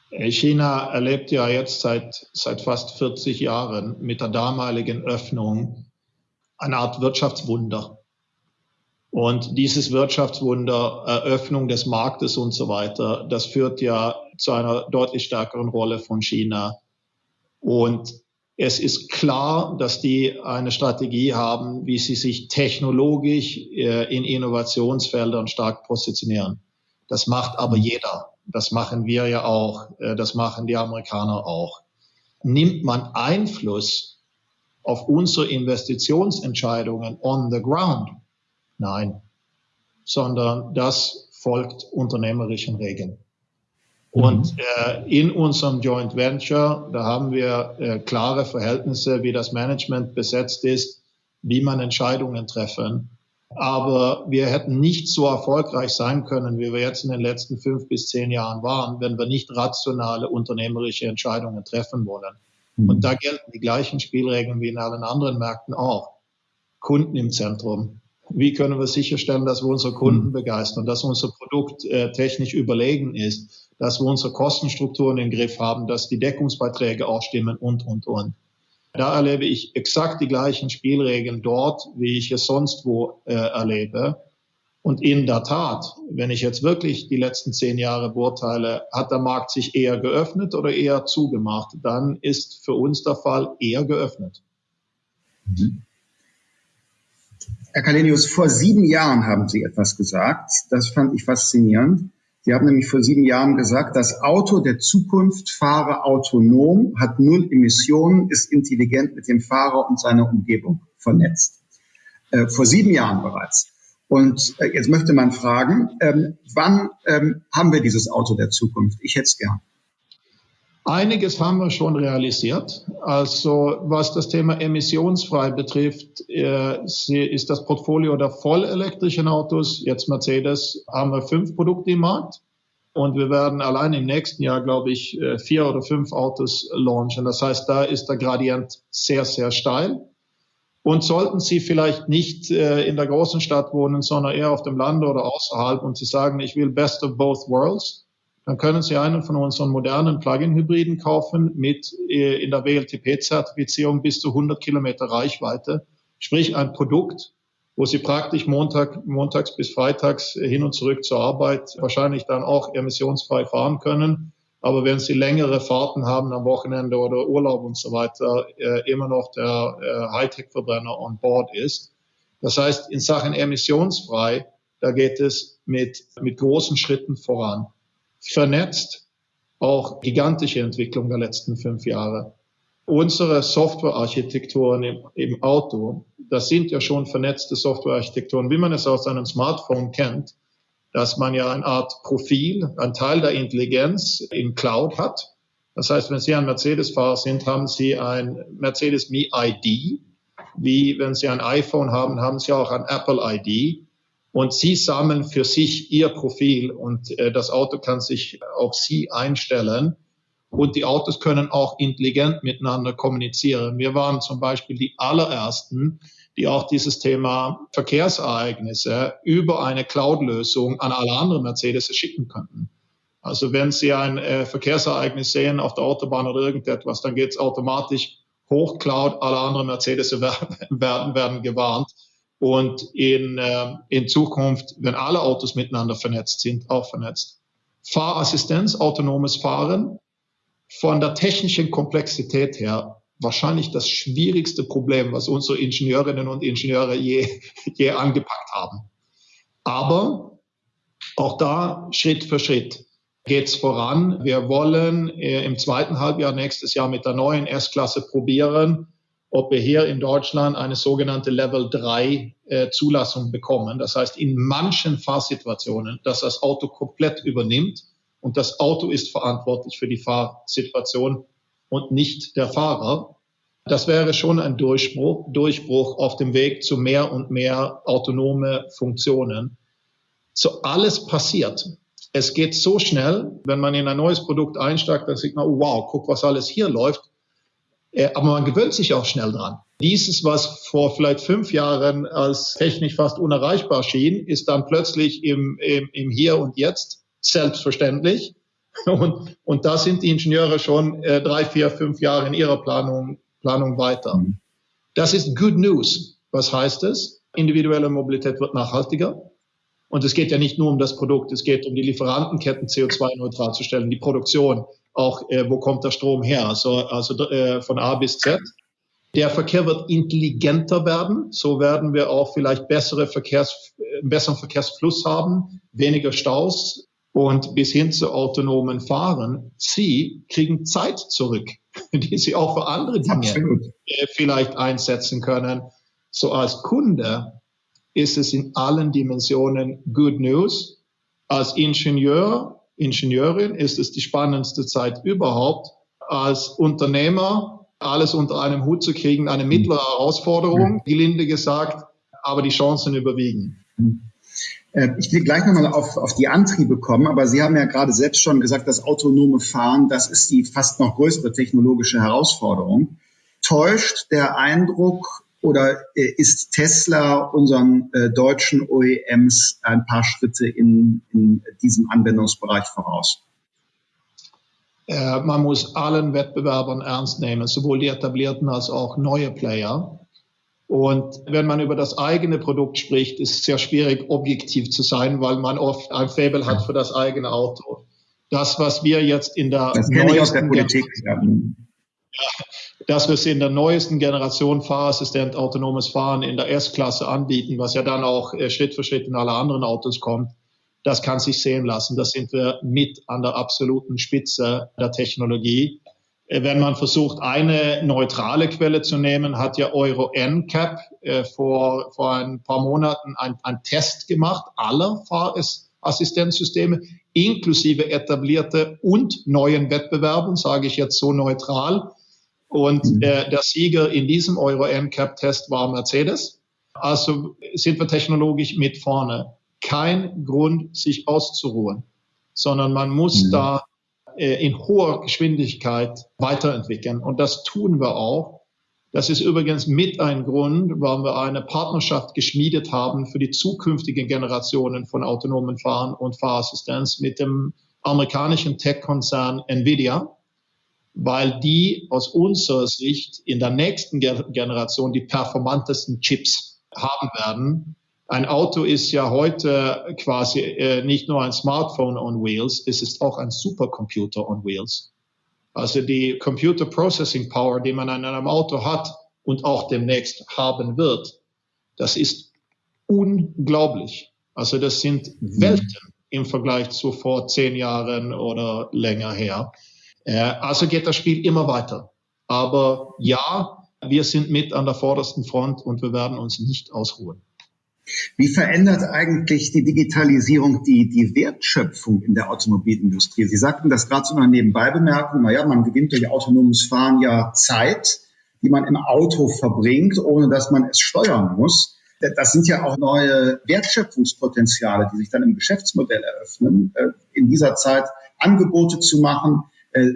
China erlebt ja jetzt seit, seit fast 40 Jahren mit der damaligen Öffnung eine Art Wirtschaftswunder. Und dieses Wirtschaftswunder, Eröffnung des Marktes und so weiter, das führt ja zu einer deutlich stärkeren Rolle von China. Und es ist klar, dass die eine Strategie haben, wie sie sich technologisch äh, in Innovationsfeldern stark positionieren. Das macht aber jeder. Das machen wir ja auch. Äh, das machen die Amerikaner auch. Nimmt man Einfluss auf unsere Investitionsentscheidungen on the ground? Nein, sondern das folgt unternehmerischen Regeln. Mhm. Und äh, in unserem Joint Venture, da haben wir äh, klare Verhältnisse, wie das Management besetzt ist, wie man Entscheidungen treffen. Aber wir hätten nicht so erfolgreich sein können, wie wir jetzt in den letzten fünf bis zehn Jahren waren, wenn wir nicht rationale unternehmerische Entscheidungen treffen wollen. Mhm. Und da gelten die gleichen Spielregeln wie in allen anderen Märkten auch. Kunden im Zentrum. Wie können wir sicherstellen, dass wir unsere Kunden mhm. begeistern, dass unser Produkt äh, technisch überlegen ist, dass wir unsere Kostenstrukturen im Griff haben, dass die Deckungsbeiträge auch stimmen und, und, und. Da erlebe ich exakt die gleichen Spielregeln dort, wie ich es sonst wo äh, erlebe. Und in der Tat, wenn ich jetzt wirklich die letzten zehn Jahre beurteile, hat der Markt sich eher geöffnet oder eher zugemacht, dann ist für uns der Fall eher geöffnet. Mhm. Herr Kalenius, vor sieben Jahren haben Sie etwas gesagt. Das fand ich faszinierend. Sie haben nämlich vor sieben Jahren gesagt, das Auto der Zukunft fahre autonom, hat null Emissionen, ist intelligent mit dem Fahrer und seiner Umgebung vernetzt. Äh, vor sieben Jahren bereits. Und äh, jetzt möchte man fragen, ähm, wann ähm, haben wir dieses Auto der Zukunft? Ich hätte es gern. Einiges haben wir schon realisiert. Also was das Thema emissionsfrei betrifft, äh, ist das Portfolio der vollelektrischen Autos, jetzt Mercedes, haben wir fünf Produkte im Markt. Und wir werden allein im nächsten Jahr, glaube ich, äh, vier oder fünf Autos launchen. Das heißt, da ist der Gradient sehr, sehr steil. Und sollten Sie vielleicht nicht äh, in der großen Stadt wohnen, sondern eher auf dem Lande oder außerhalb und Sie sagen, ich will best of both worlds, dann können Sie einen von unseren modernen Plug-in-Hybriden kaufen mit äh, in der WLTP-Zertifizierung bis zu 100 Kilometer Reichweite. Sprich ein Produkt, wo Sie praktisch Montag, montags bis freitags hin und zurück zur Arbeit wahrscheinlich dann auch emissionsfrei fahren können. Aber wenn Sie längere Fahrten haben am Wochenende oder Urlaub und so weiter, äh, immer noch der äh, Hightech-Verbrenner on board ist. Das heißt, in Sachen emissionsfrei, da geht es mit, mit großen Schritten voran. Vernetzt, auch gigantische Entwicklung der letzten fünf Jahre unsere Softwarearchitekturen im, im Auto, das sind ja schon vernetzte Softwarearchitekturen, wie man es aus einem Smartphone kennt, dass man ja eine Art Profil, ein Teil der Intelligenz in Cloud hat. Das heißt, wenn Sie ein Mercedes-Fahrer sind, haben Sie ein Mercedes Me ID. Wie wenn Sie ein iPhone haben, haben Sie auch ein Apple ID. Und Sie sammeln für sich Ihr Profil und äh, das Auto kann sich auf Sie einstellen und die Autos können auch intelligent miteinander kommunizieren. Wir waren zum Beispiel die allerersten, die auch dieses Thema Verkehrsereignisse über eine Cloud-Lösung an alle anderen Mercedes schicken könnten. Also wenn Sie ein äh, Verkehrsereignis sehen auf der Autobahn oder irgendetwas, dann geht es automatisch hoch Cloud, alle anderen Mercedes (laughs) werden, werden gewarnt. Und in, äh, in Zukunft, wenn alle Autos miteinander vernetzt sind, auch vernetzt. Fahrassistenz, autonomes Fahren, von der technischen Komplexität her wahrscheinlich das schwierigste Problem, was unsere Ingenieurinnen und Ingenieure je, je angepackt haben. Aber auch da Schritt für Schritt geht's voran. Wir wollen äh, im zweiten Halbjahr nächstes Jahr mit der neuen S-Klasse probieren, ob wir hier in Deutschland eine sogenannte Level 3 äh, Zulassung bekommen. Das heißt, in manchen Fahrsituationen, dass das Auto komplett übernimmt, und das Auto ist verantwortlich für die Fahrsituation und nicht der Fahrer. Das wäre schon ein Durchbruch, Durchbruch auf dem Weg zu mehr und mehr autonome Funktionen. So alles passiert. Es geht so schnell, wenn man in ein neues Produkt einsteigt, dann sieht man, wow, guck, was alles hier läuft. Äh, aber man gewöhnt sich auch schnell dran. Dieses, was vor vielleicht fünf Jahren als technisch fast unerreichbar schien, ist dann plötzlich im, im, im Hier und Jetzt selbstverständlich. (laughs) Und, und da sind die Ingenieure schon äh, drei, vier, fünf Jahre in ihrer Planung, Planung weiter. Mhm. Das ist Good News. Was heißt es? Individuelle Mobilität wird nachhaltiger. Und es geht ja nicht nur um das Produkt, es geht um die Lieferantenketten CO2-neutral zu stellen, die Produktion, auch äh, wo kommt der Strom her, also, also äh, von A bis Z. Der Verkehr wird intelligenter werden, so werden wir auch vielleicht bessere Verkehrs, äh, besseren Verkehrsfluss haben, weniger Staus, und bis hin zu autonomen Fahren, sie kriegen Zeit zurück, (laughs) die sie auch für andere Dinge Absolut. Äh, vielleicht einsetzen können. So als Kunde ist es in allen Dimensionen Good News. Als Ingenieur, Ingenieurin ist es die spannendste Zeit überhaupt. Als Unternehmer alles unter einem Hut zu kriegen, eine mittlere Herausforderung, gelinde gesagt, aber die Chancen überwiegen. Mhm. Äh, ich will gleich nochmal auf, auf die Antriebe kommen, aber Sie haben ja gerade selbst schon gesagt, das autonome Fahren, das ist die fast noch größere technologische Herausforderung. Täuscht der Eindruck oder äh, ist Tesla unseren äh, deutschen OEMs ein paar Schritte in, in diesem Anwendungsbereich voraus? Äh, man muss allen Wettbewerbern ernst nehmen, sowohl die etablierten als auch neue Player. Und wenn man über das eigene Produkt spricht, ist es sehr schwierig, objektiv zu sein, weil man oft ein Faible hat für das eigene Auto. Das, was wir jetzt in der das neuesten der Politik, ja. Dass wir es in der neuesten Generation Fahrassistent autonomes Fahren in der S-Klasse anbieten, was ja dann auch äh, Schritt für Schritt in alle anderen Autos kommt, das kann sich sehen lassen. Da sind wir mit an der absoluten Spitze der Technologie. Äh, wenn man versucht, eine neutrale Quelle zu nehmen, hat ja Euro NCAP äh, vor, vor ein paar Monaten einen Test gemacht aller Fahrassistenzsysteme, inklusive etablierte und neuen Wettbewerben, sage ich jetzt so neutral. Und äh, der Sieger in diesem Euro NCAP-Test war Mercedes. Also sind wir technologisch mit vorne. Kein Grund, sich auszuruhen, sondern man muss mhm. da äh, in hoher Geschwindigkeit weiterentwickeln. Und das tun wir auch. Das ist übrigens mit ein Grund, warum wir eine Partnerschaft geschmiedet haben für die zukünftigen Generationen von autonomen Fahren und Fahrassistenz mit dem amerikanischen Tech-Konzern Nvidia, weil die aus unserer Sicht in der nächsten Generation die performantesten Chips haben werden. Ein Auto ist ja heute quasi äh, nicht nur ein Smartphone on Wheels, es ist auch ein Supercomputer on Wheels. Also die Computer Processing Power, die man an einem Auto hat und auch demnächst haben wird, das ist unglaublich. Also das sind mhm. Welten im Vergleich zu vor zehn Jahren oder länger her. Äh, also geht das Spiel immer weiter. Aber ja, wir sind mit an der vordersten Front und wir werden uns nicht ausruhen. Wie verändert eigentlich die Digitalisierung die, die Wertschöpfung in der Automobilindustrie? Sie sagten das gerade so einer Nebenbeibemerkung, naja, man gewinnt durch autonomes Fahren ja Zeit, die man im Auto verbringt, ohne dass man es steuern muss. Das sind ja auch neue Wertschöpfungspotenziale, die sich dann im Geschäftsmodell eröffnen, äh, in dieser Zeit Angebote zu machen. Äh,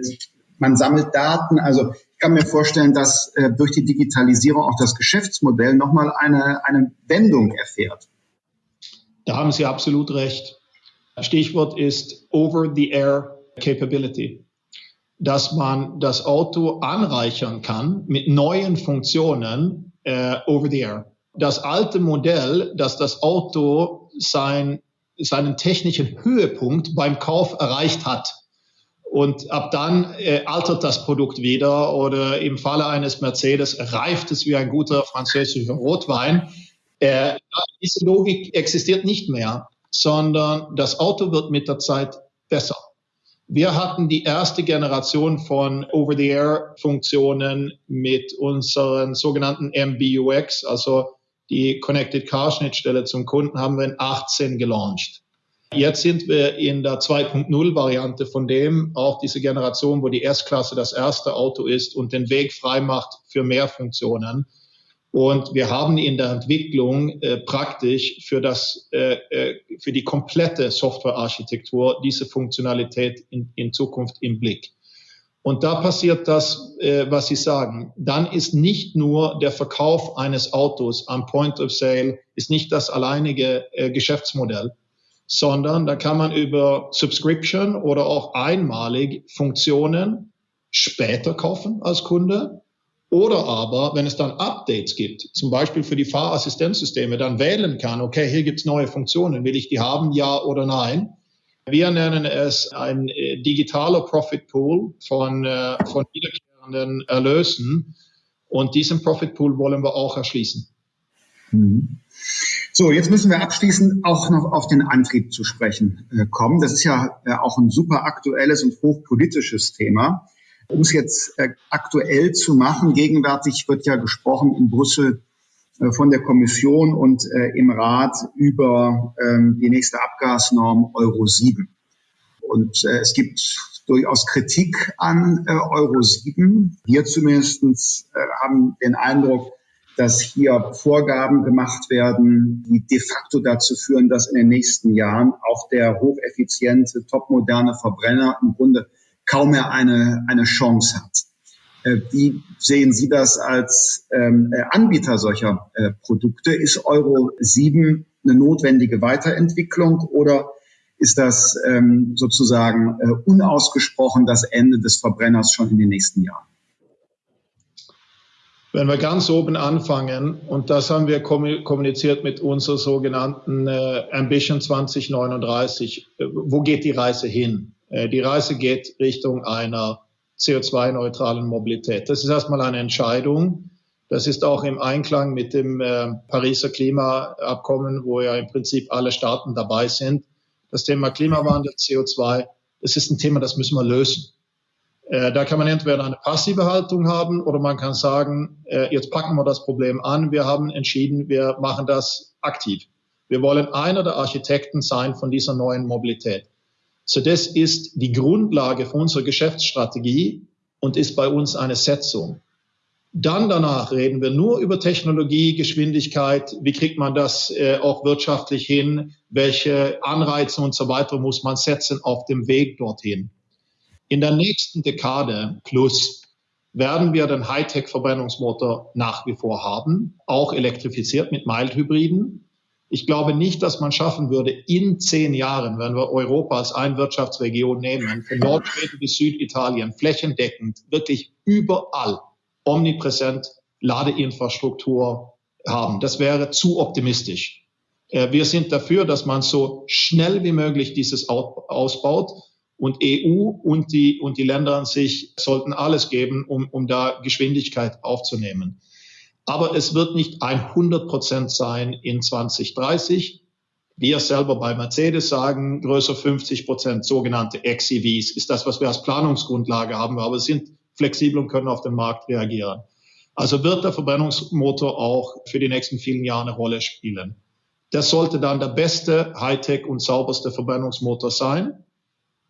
man sammelt Daten. Also ich kann mir vorstellen, dass äh, durch die Digitalisierung auch das Geschäftsmodell nochmal eine, eine Wendung erfährt. Da haben Sie absolut recht. Stichwort ist Over-the-Air Capability dass man das Auto anreichern kann mit neuen Funktionen äh, over the air das alte Modell, dass das Auto sein, seinen technischen Höhepunkt beim Kauf erreicht hat. Und ab dann äh, altert das Produkt wieder oder im Falle eines Mercedes reift es wie ein guter französischer Rotwein. Äh, diese Logik existiert nicht mehr, sondern das Auto wird mit der Zeit besser. Wir hatten die erste Generation von Over-the-Air-Funktionen mit unseren sogenannten MBUX, also die Connected Car Schnittstelle zum Kunden haben wir in 18 gelauncht. Jetzt sind wir in der 2.0 Variante von dem, auch diese Generation, wo die S-Klasse das erste Auto ist und den Weg frei macht für mehr Funktionen. Und wir haben in der Entwicklung äh, praktisch für das, äh, äh für die komplette Softwarearchitektur diese Funktionalität in, in Zukunft im Blick. Und da passiert das, äh, was Sie sagen. Dann ist nicht nur der Verkauf eines Autos am Point of Sale, ist nicht das alleinige äh, Geschäftsmodell, sondern da kann man über Subscription oder auch einmalig Funktionen später kaufen als Kunde. Oder aber, wenn es dann Updates gibt, zum Beispiel für die Fahrassistenzsysteme, dann wählen kann, okay, hier gibt's neue Funktionen, will ich die haben, ja oder nein wir nennen es ein äh, digitaler Profit Pool von, äh, von wiederkehrenden Erlösen. Und diesen Profit Pool wollen wir auch erschließen. Mhm. So, jetzt müssen wir abschließend auch noch auf den Antrieb zu sprechen äh, kommen. Das ist ja auch ein super aktuelles und hochpolitisches Thema. Um es jetzt aktuell zu machen, gegenwärtig wird ja gesprochen in Brüssel äh, von der Kommission und äh, im Rat über ähm, die nächste Abgasnorm Euro 7. Und äh, es gibt durchaus Kritik an äh, Euro 7. Wir zumindest äh, haben den Eindruck, dass hier Vorgaben gemacht werden, die de facto dazu führen, dass in den nächsten Jahren auch der hocheffiziente, topmoderne Verbrenner im Grunde kaum mehr eine, eine Chance hat. Äh, wie sehen Sie das als ähm, äh, Anbieter solcher äh, Produkte? Ist Euro 7 eine notwendige Weiterentwicklung oder ist das ähm, sozusagen äh, unausgesprochen das Ende des Verbrenners schon in den nächsten Jahren? Wenn wir ganz oben anfangen, und das haben wir kommuniziert mit unserer sogenannten äh, Ambition 2039, äh, wo geht die Reise hin? Äh, die Reise geht Richtung einer CO2-neutralen Mobilität. Das ist erstmal eine Entscheidung. Das ist auch im Einklang mit dem äh, Pariser Klimaabkommen, wo ja im Prinzip alle Staaten dabei sind. Das Thema Klimawandel, CO2, das ist ein Thema, das müssen wir lösen. Äh, da kann man entweder eine passive Haltung haben oder man kann sagen, äh, jetzt packen wir das Problem an. Wir haben entschieden, wir machen das aktiv. Wir wollen einer der Architekten sein von dieser neuen Mobilität. So das ist die Grundlage für unsere Geschäftsstrategie und ist bei uns eine Setzung. Dann danach reden wir nur über Technologie, Geschwindigkeit, wie kriegt man das äh, auch wirtschaftlich hin, welche Anreize und so weiter muss man setzen auf dem Weg dorthin. In der nächsten Dekade plus werden wir den Hightech-Verbrennungsmotor nach wie vor haben, auch elektrifiziert mit Mild-Hybriden. Ich glaube nicht, dass man schaffen würde, in zehn Jahren, wenn wir Europa als eine Wirtschaftsregion nehmen, von Nordschweden bis Süditalien, flächendeckend, wirklich überall omnipräsent Ladeinfrastruktur haben. Das wäre zu optimistisch. Äh, wir sind dafür, dass man so schnell wie möglich dieses ausbaut. Und EU und die, und die Länder an sich sollten alles geben, um, um da Geschwindigkeit aufzunehmen. Aber es wird nicht 100 Prozent sein in 2030. Wir selber bei Mercedes sagen, größer 50 Prozent sogenannte XEVs ist das, was wir als Planungsgrundlage haben, aber sind flexibel und können auf den Markt reagieren. Also wird der Verbrennungsmotor auch für die nächsten vielen Jahre eine Rolle spielen. Das sollte dann der beste Hightech und sauberste Verbrennungsmotor sein.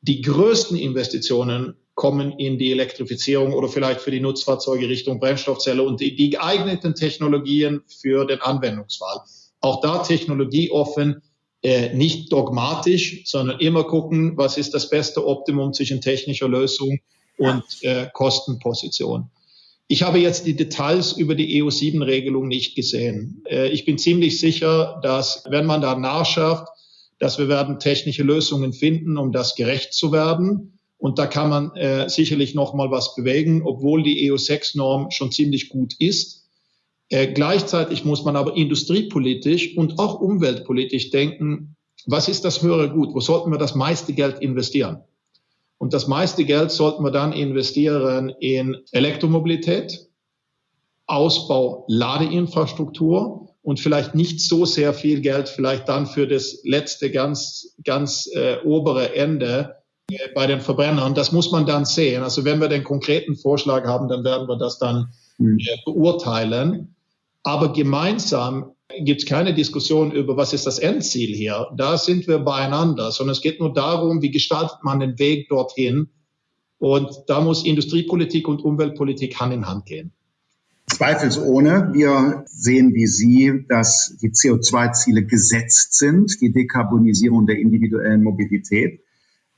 Die größten Investitionen kommen in die Elektrifizierung oder vielleicht für die Nutzfahrzeuge Richtung Brennstoffzelle und die, die geeigneten Technologien für den Anwendungsfall. Auch da technologieoffen, äh, nicht dogmatisch, sondern immer gucken, was ist das beste Optimum zwischen technischer Lösung und äh, Kostenposition. Ich habe jetzt die Details über die EU7-Regelung nicht gesehen. Äh, ich bin ziemlich sicher, dass wenn man da nachschärft, dass wir werden technische Lösungen finden, um das gerecht zu werden. Und da kann man äh, sicherlich noch mal was bewegen, obwohl die EU6-Norm schon ziemlich gut ist. Äh, gleichzeitig muss man aber industriepolitisch und auch umweltpolitisch denken, was ist das höhere Gut? Wo sollten wir das meiste Geld investieren? Und das meiste Geld sollten wir dann investieren in Elektromobilität, Ausbau Ladeinfrastruktur und vielleicht nicht so sehr viel Geld vielleicht dann für das letzte ganz, ganz äh, obere Ende, bei den Verbrennern. Das muss man dann sehen. Also wenn wir den konkreten Vorschlag haben, dann werden wir das dann mhm. beurteilen. Aber gemeinsam gibt es keine Diskussion über, was ist das Endziel hier. Da sind wir beieinander, sondern es geht nur darum, wie gestaltet man den Weg dorthin. Und da muss Industriepolitik und Umweltpolitik Hand in Hand gehen. Zweifelsohne. Wir sehen wie Sie, dass die CO2-Ziele gesetzt sind, die Dekarbonisierung der individuellen Mobilität.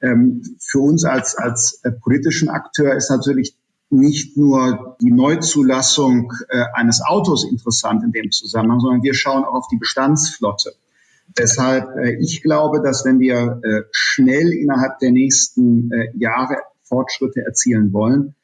Ähm, für uns als, als äh, politischen Akteur ist natürlich nicht nur die Neuzulassung äh, eines Autos interessant in dem Zusammenhang, sondern wir schauen auch auf die Bestandsflotte. Deshalb, äh, ich glaube, dass wenn wir schnell innerhalb der nächsten Jahre Fortschritte erzielen wollen,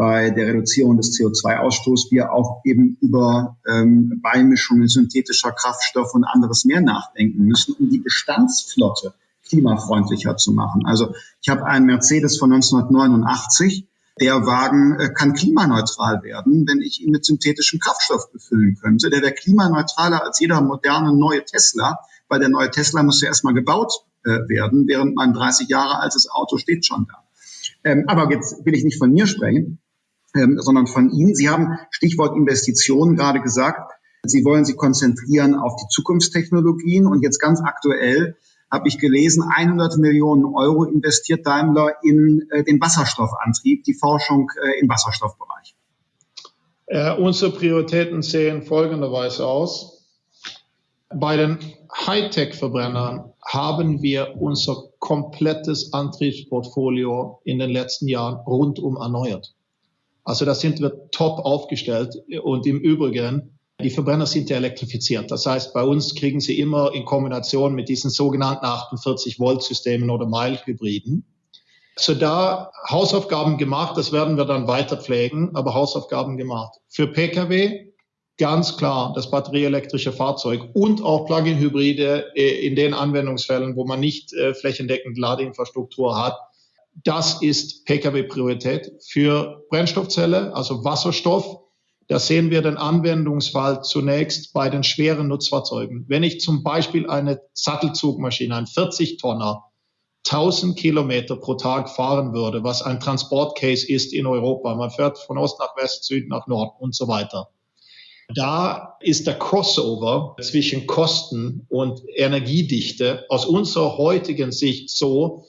bei der Reduzierung des CO2-Ausstoßes wir auch eben über ähm, Beimischungen synthetischer Kraftstoffe und anderes mehr nachdenken müssen, um die Bestandsflotte klimafreundlicher zu machen. Also ich habe einen Mercedes von 1989. Der Wagen äh, kann klimaneutral werden, wenn ich ihn mit synthetischem Kraftstoff befüllen könnte. Der wäre klimaneutraler als jeder moderne neue Tesla, weil der neue Tesla muss ja erstmal gebaut äh, werden, während mein 30 Jahre altes Auto steht schon da. Ähm, aber jetzt will ich nicht von mir sprechen, ähm, sondern von Ihnen. Sie haben Stichwort Investitionen gerade gesagt. Sie wollen sich konzentrieren auf die Zukunftstechnologien und jetzt ganz aktuell habe ich gelesen, 100 Millionen Euro investiert Daimler in äh, den Wasserstoffantrieb, die Forschung äh, im Wasserstoffbereich. Äh, unsere Prioritäten sehen folgenderweise aus. Bei den Hightech-Verbrennern haben wir unser komplettes Antriebsportfolio in den letzten Jahren rundum erneuert. Also da sind wir top aufgestellt und im Übrigen die Verbrenner sind ja elektrifiziert. Das heißt, bei uns kriegen sie immer in Kombination mit diesen sogenannten 48 Volt Systemen oder Mild-Hybriden. So da Hausaufgaben gemacht, das werden wir dann weiter pflegen, aber Hausaufgaben gemacht. Für Pkw ganz klar das batterieelektrische Fahrzeug und auch Plug-in-Hybride äh, in den Anwendungsfällen, wo man nicht äh, flächendeckend Ladeinfrastruktur hat. Das ist Pkw-Priorität. Für Brennstoffzelle, also Wasserstoff, da sehen wir den Anwendungsfall zunächst bei den schweren Nutzfahrzeugen. Wenn ich zum Beispiel eine Sattelzugmaschine, ein 40-Tonner, 1000 Kilometer pro Tag fahren würde, was ein Transportcase ist in Europa. Man fährt von Ost nach West, Süd nach Nord und so weiter. Da ist der Crossover zwischen Kosten und Energiedichte aus unserer heutigen Sicht so,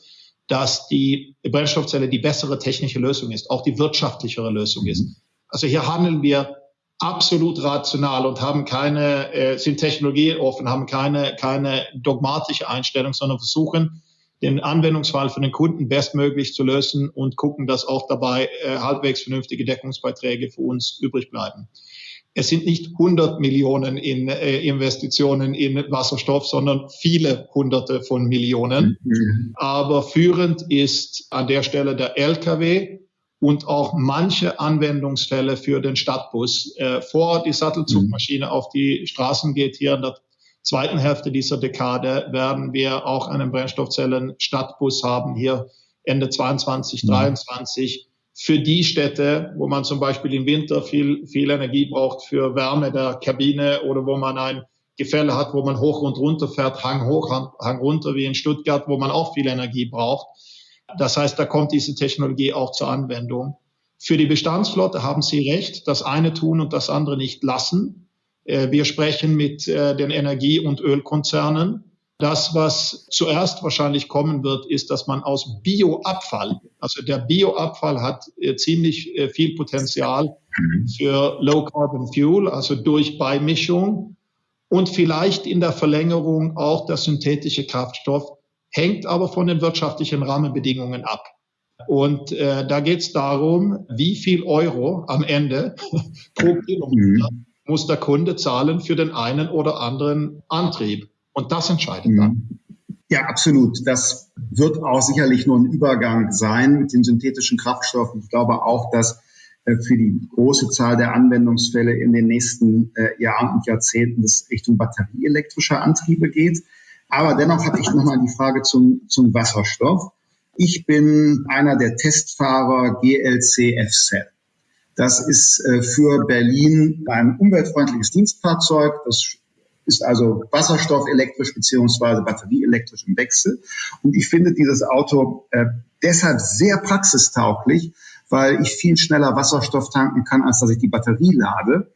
dass die Brennstoffzelle die bessere technische Lösung ist, auch die wirtschaftlichere Lösung ist. Also hier handeln wir absolut rational und haben keine, äh, sind technologieoffen, haben keine, keine dogmatische Einstellung, sondern versuchen, den Anwendungsfall für den Kunden bestmöglich zu lösen und gucken, dass auch dabei äh, halbwegs vernünftige Deckungsbeiträge für uns übrig bleiben. Es sind nicht 100 Millionen in äh, Investitionen in Wasserstoff, sondern viele Hunderte von Millionen. Mhm. Aber führend ist an der Stelle der LKW und auch manche Anwendungsfälle für den Stadtbus. Äh, vor die Sattelzugmaschine mhm. auf die Straßen geht hier in der zweiten Hälfte dieser Dekade werden wir auch einen Brennstoffzellen-Stadtbus haben, hier Ende 22, 23. Mhm. Für die Städte, wo man zum Beispiel im Winter viel, viel Energie braucht für Wärme der Kabine oder wo man ein Gefälle hat, wo man hoch und runter fährt, Hang hoch, Hang runter, wie in Stuttgart, wo man auch viel Energie braucht. Das heißt, da kommt diese Technologie auch zur Anwendung. Für die Bestandsflotte haben Sie recht, das eine tun und das andere nicht lassen. Äh, wir sprechen mit äh, den Energie- und Ölkonzernen. Das, was zuerst wahrscheinlich kommen wird, ist, dass man aus Bioabfall, also der Bioabfall hat äh, ziemlich viel Potenzial für Low Carbon Fuel, also durch Beimischung und vielleicht in der Verlängerung auch der synthetische Kraftstoff, hängt aber von den wirtschaftlichen Rahmenbedingungen ab. Und äh, da geht es darum, wie viel Euro am Ende (laughs) pro Kilometer mhm muss der Kunde zahlen für den einen oder anderen Antrieb. Und das entscheidet dann. Mhm. Ja, absolut. Das wird auch sicherlich nur ein Übergang sein mit den synthetischen Kraftstoffen. Ich glaube auch, dass äh, für die große Zahl der Anwendungsfälle in den nächsten äh, Jahren und Jahrzehnten es Richtung batterieelektrischer Antriebe geht. Aber dennoch hatte ich nochmal die Frage zum, zum Wasserstoff. Ich bin einer der Testfahrer GLC F-Cell. Das ist äh, für Berlin ein umweltfreundliches Dienstfahrzeug. Das ist also Wasserstoff elektrisch beziehungsweise batterieelektrisch im Wechsel. Und ich finde dieses Auto äh, deshalb sehr praxistauglich, weil ich viel schneller Wasserstoff tanken kann, als dass ich die Batterie lade.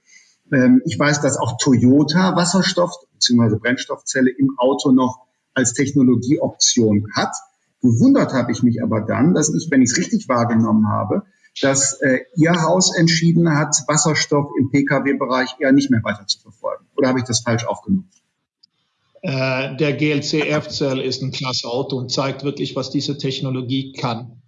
Ähm, ich weiß, dass auch Toyota Wasserstoff bzw. Brennstoffzelle im Auto noch als Technologieoption hat. Gewundert habe ich mich aber dann, dass ich, wenn ich es richtig wahrgenommen habe, dass äh, Ihr Haus entschieden hat, Wasserstoff im Pkw-Bereich eher nicht mehr weiter zu verfolgen. Oder habe ich das falsch aufgenommen? Äh, der GLC F-Cell ist ein klasse Auto und zeigt wirklich, was diese Technologie kann.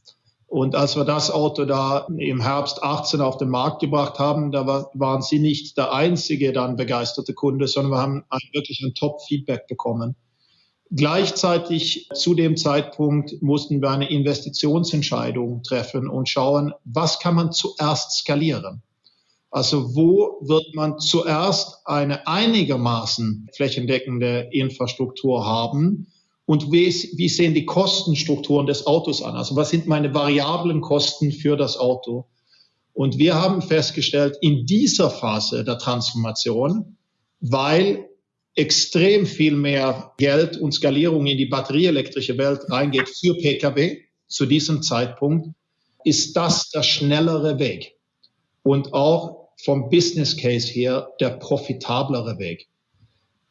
Und als wir das Auto da im Herbst 18 auf den Markt gebracht haben, da war, waren Sie nicht der einzige dann begeisterte Kunde, sondern wir haben wirklich ein Top-Feedback bekommen. Gleichzeitig zu dem Zeitpunkt mussten wir eine Investitionsentscheidung treffen und schauen, was kann man zuerst skalieren? Also wo wird man zuerst eine einigermaßen flächendeckende Infrastruktur haben? Und wie, wie sehen die Kostenstrukturen des Autos an? Also was sind meine variablen Kosten für das Auto? Und wir haben festgestellt, in dieser Phase der Transformation, weil extrem viel mehr Geld und Skalierung in die batterieelektrische Welt reingeht für Pkw zu diesem Zeitpunkt, ist das der schnellere Weg und auch vom Business Case her der profitablere Weg.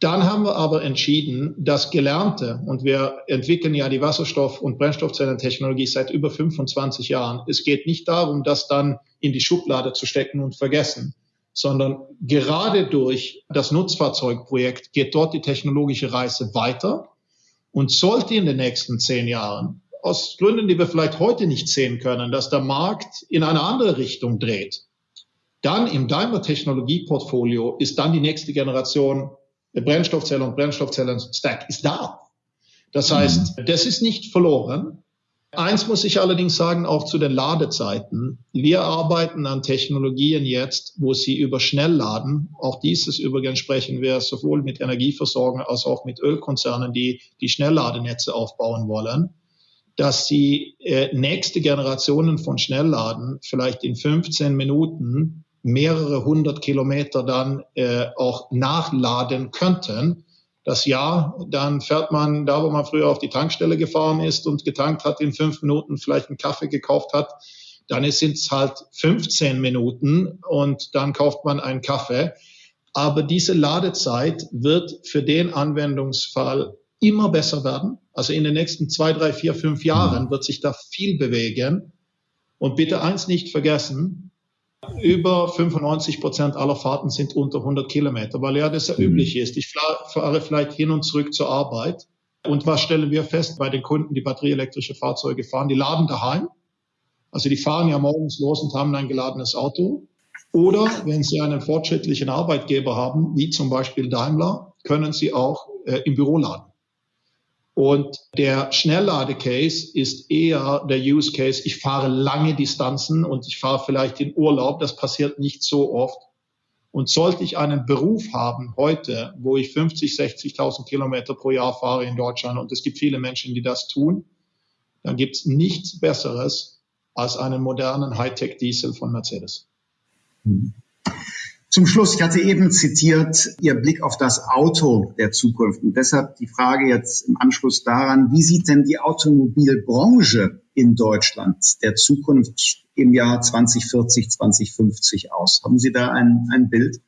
Dann haben wir aber entschieden, das Gelernte, und wir entwickeln ja die Wasserstoff- und Brennstoffzellentechnologie seit über 25 Jahren. Es geht nicht darum, das dann in die Schublade zu stecken und vergessen, sondern gerade durch das Nutzfahrzeugprojekt geht dort die technologische Reise weiter und sollte in den nächsten zehn Jahren aus Gründen, die wir vielleicht heute nicht sehen können, dass der Markt in eine andere Richtung dreht, dann im Daimler Technologieportfolio ist dann die nächste Generation der Brennstoffzelle und Brennstoffzellen-Stack ist da. Das heißt, das ist nicht verloren. Eins muss ich allerdings sagen, auch zu den Ladezeiten. Wir arbeiten an Technologien jetzt, wo sie über Schnellladen, auch dieses übrigens sprechen wir sowohl mit Energieversorgern als auch mit Ölkonzernen, die die Schnellladenetze aufbauen wollen, dass sie äh, nächste Generationen von Schnellladen vielleicht in 15 Minuten mehrere hundert Kilometer dann äh, auch nachladen könnten das Jahr, dann fährt man da, wo man früher auf die Tankstelle gefahren ist und getankt hat, in fünf Minuten vielleicht einen Kaffee gekauft hat, dann sind es halt 15 Minuten und dann kauft man einen Kaffee. Aber diese Ladezeit wird für den Anwendungsfall immer besser werden. Also in den nächsten zwei, drei, vier, fünf Jahren wird sich da viel bewegen. Und bitte eins nicht vergessen, über 95 Prozent aller Fahrten sind unter 100 Kilometer, weil ja das ja mhm. üblich ist. Ich fahre vielleicht hin und zurück zur Arbeit Und was stellen wir fest bei den Kunden, die batterieelektrische Fahrzeuge fahren? Die laden daheim. Also die fahren ja morgens los und haben ein geladenes Auto. Oder wenn sie einen fortschrittlichen Arbeitgeber haben, wie zum Beispiel Daimler, können sie auch äh, im Büro laden. Und der Schnelllade-Case ist eher der Use Case, ich fahre lange Distanzen und ich fahre vielleicht in Urlaub. Das passiert nicht so oft. Und sollte ich einen Beruf haben heute, wo ich 50, 60.000 Kilometer pro Jahr fahre in Deutschland und es gibt viele Menschen, die das tun, dann gibt es nichts Besseres als einen modernen Hightech-Diesel von Mercedes. Zum Schluss, ich hatte eben zitiert Ihr Blick auf das Auto der Zukunft und deshalb die Frage jetzt im Anschluss daran, wie sieht denn die Automobilbranche in Deutschland der Zukunft im Jahr 2040, 2050 aus? Haben Sie da ein, ein Bild?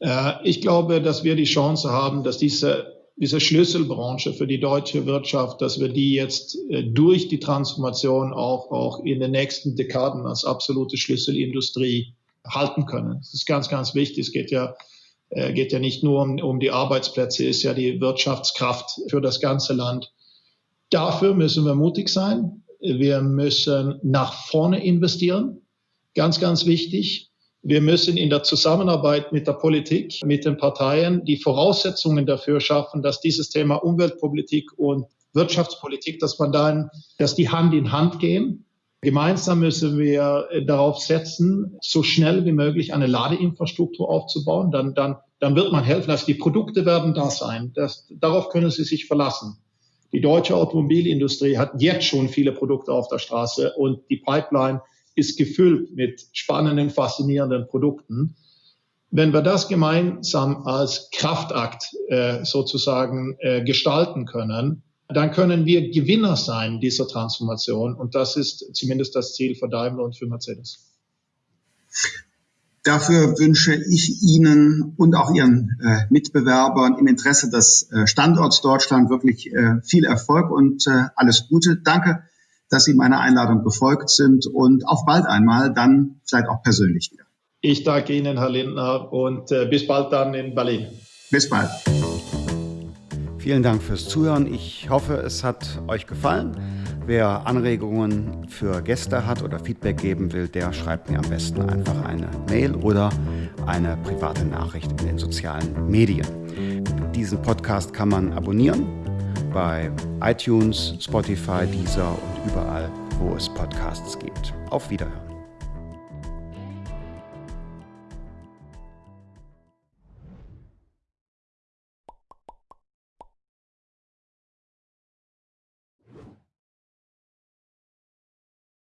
Äh, ich glaube, dass wir die Chance haben, dass diese diese Schlüsselbranche für die deutsche Wirtschaft, dass wir die jetzt äh, durch die Transformation auch, auch in den nächsten Dekaden als absolute Schlüsselindustrie halten können. Das ist ganz, ganz wichtig. Es geht ja, äh, geht ja nicht nur um, um die Arbeitsplätze, ist ja die Wirtschaftskraft für das ganze Land. Dafür müssen wir mutig sein. Wir müssen nach vorne investieren. Ganz, ganz wichtig. Wir müssen in der Zusammenarbeit mit der Politik, mit den Parteien die Voraussetzungen dafür schaffen, dass dieses Thema Umweltpolitik und Wirtschaftspolitik, dass man dann, dass die Hand in Hand gehen Gemeinsam müssen wir äh, darauf setzen, so schnell wie möglich eine Ladeinfrastruktur aufzubauen. Dann, dann, dann wird man helfen. Also die Produkte werden da sein. Das, darauf können Sie sich verlassen. Die deutsche Automobilindustrie hat jetzt schon viele Produkte auf der Straße und die Pipeline ist gefüllt mit spannenden, faszinierenden Produkten. Wenn wir das gemeinsam als Kraftakt äh, sozusagen äh, gestalten können, dann können wir Gewinner sein dieser Transformation. Und das ist zumindest das Ziel für Daimler und für Mercedes. Dafür wünsche ich Ihnen und auch Ihren äh, Mitbewerbern im Interesse des äh, Standorts Deutschland wirklich äh, viel Erfolg und äh, alles Gute. Danke, dass Sie meiner Einladung gefolgt sind und auf bald einmal, dann vielleicht auch persönlich wieder. Ich danke Ihnen, Herr Lindner, und äh, bis bald dann in Berlin. Bis bald. Vielen Dank fürs Zuhören. Ich hoffe, es hat euch gefallen. Wer Anregungen für Gäste hat oder Feedback geben will, der schreibt mir am besten einfach eine Mail oder eine private Nachricht in den sozialen Medien. Diesen Podcast kann man abonnieren bei iTunes, Spotify, Deezer und überall, wo es Podcasts gibt. Auf Wiederhören.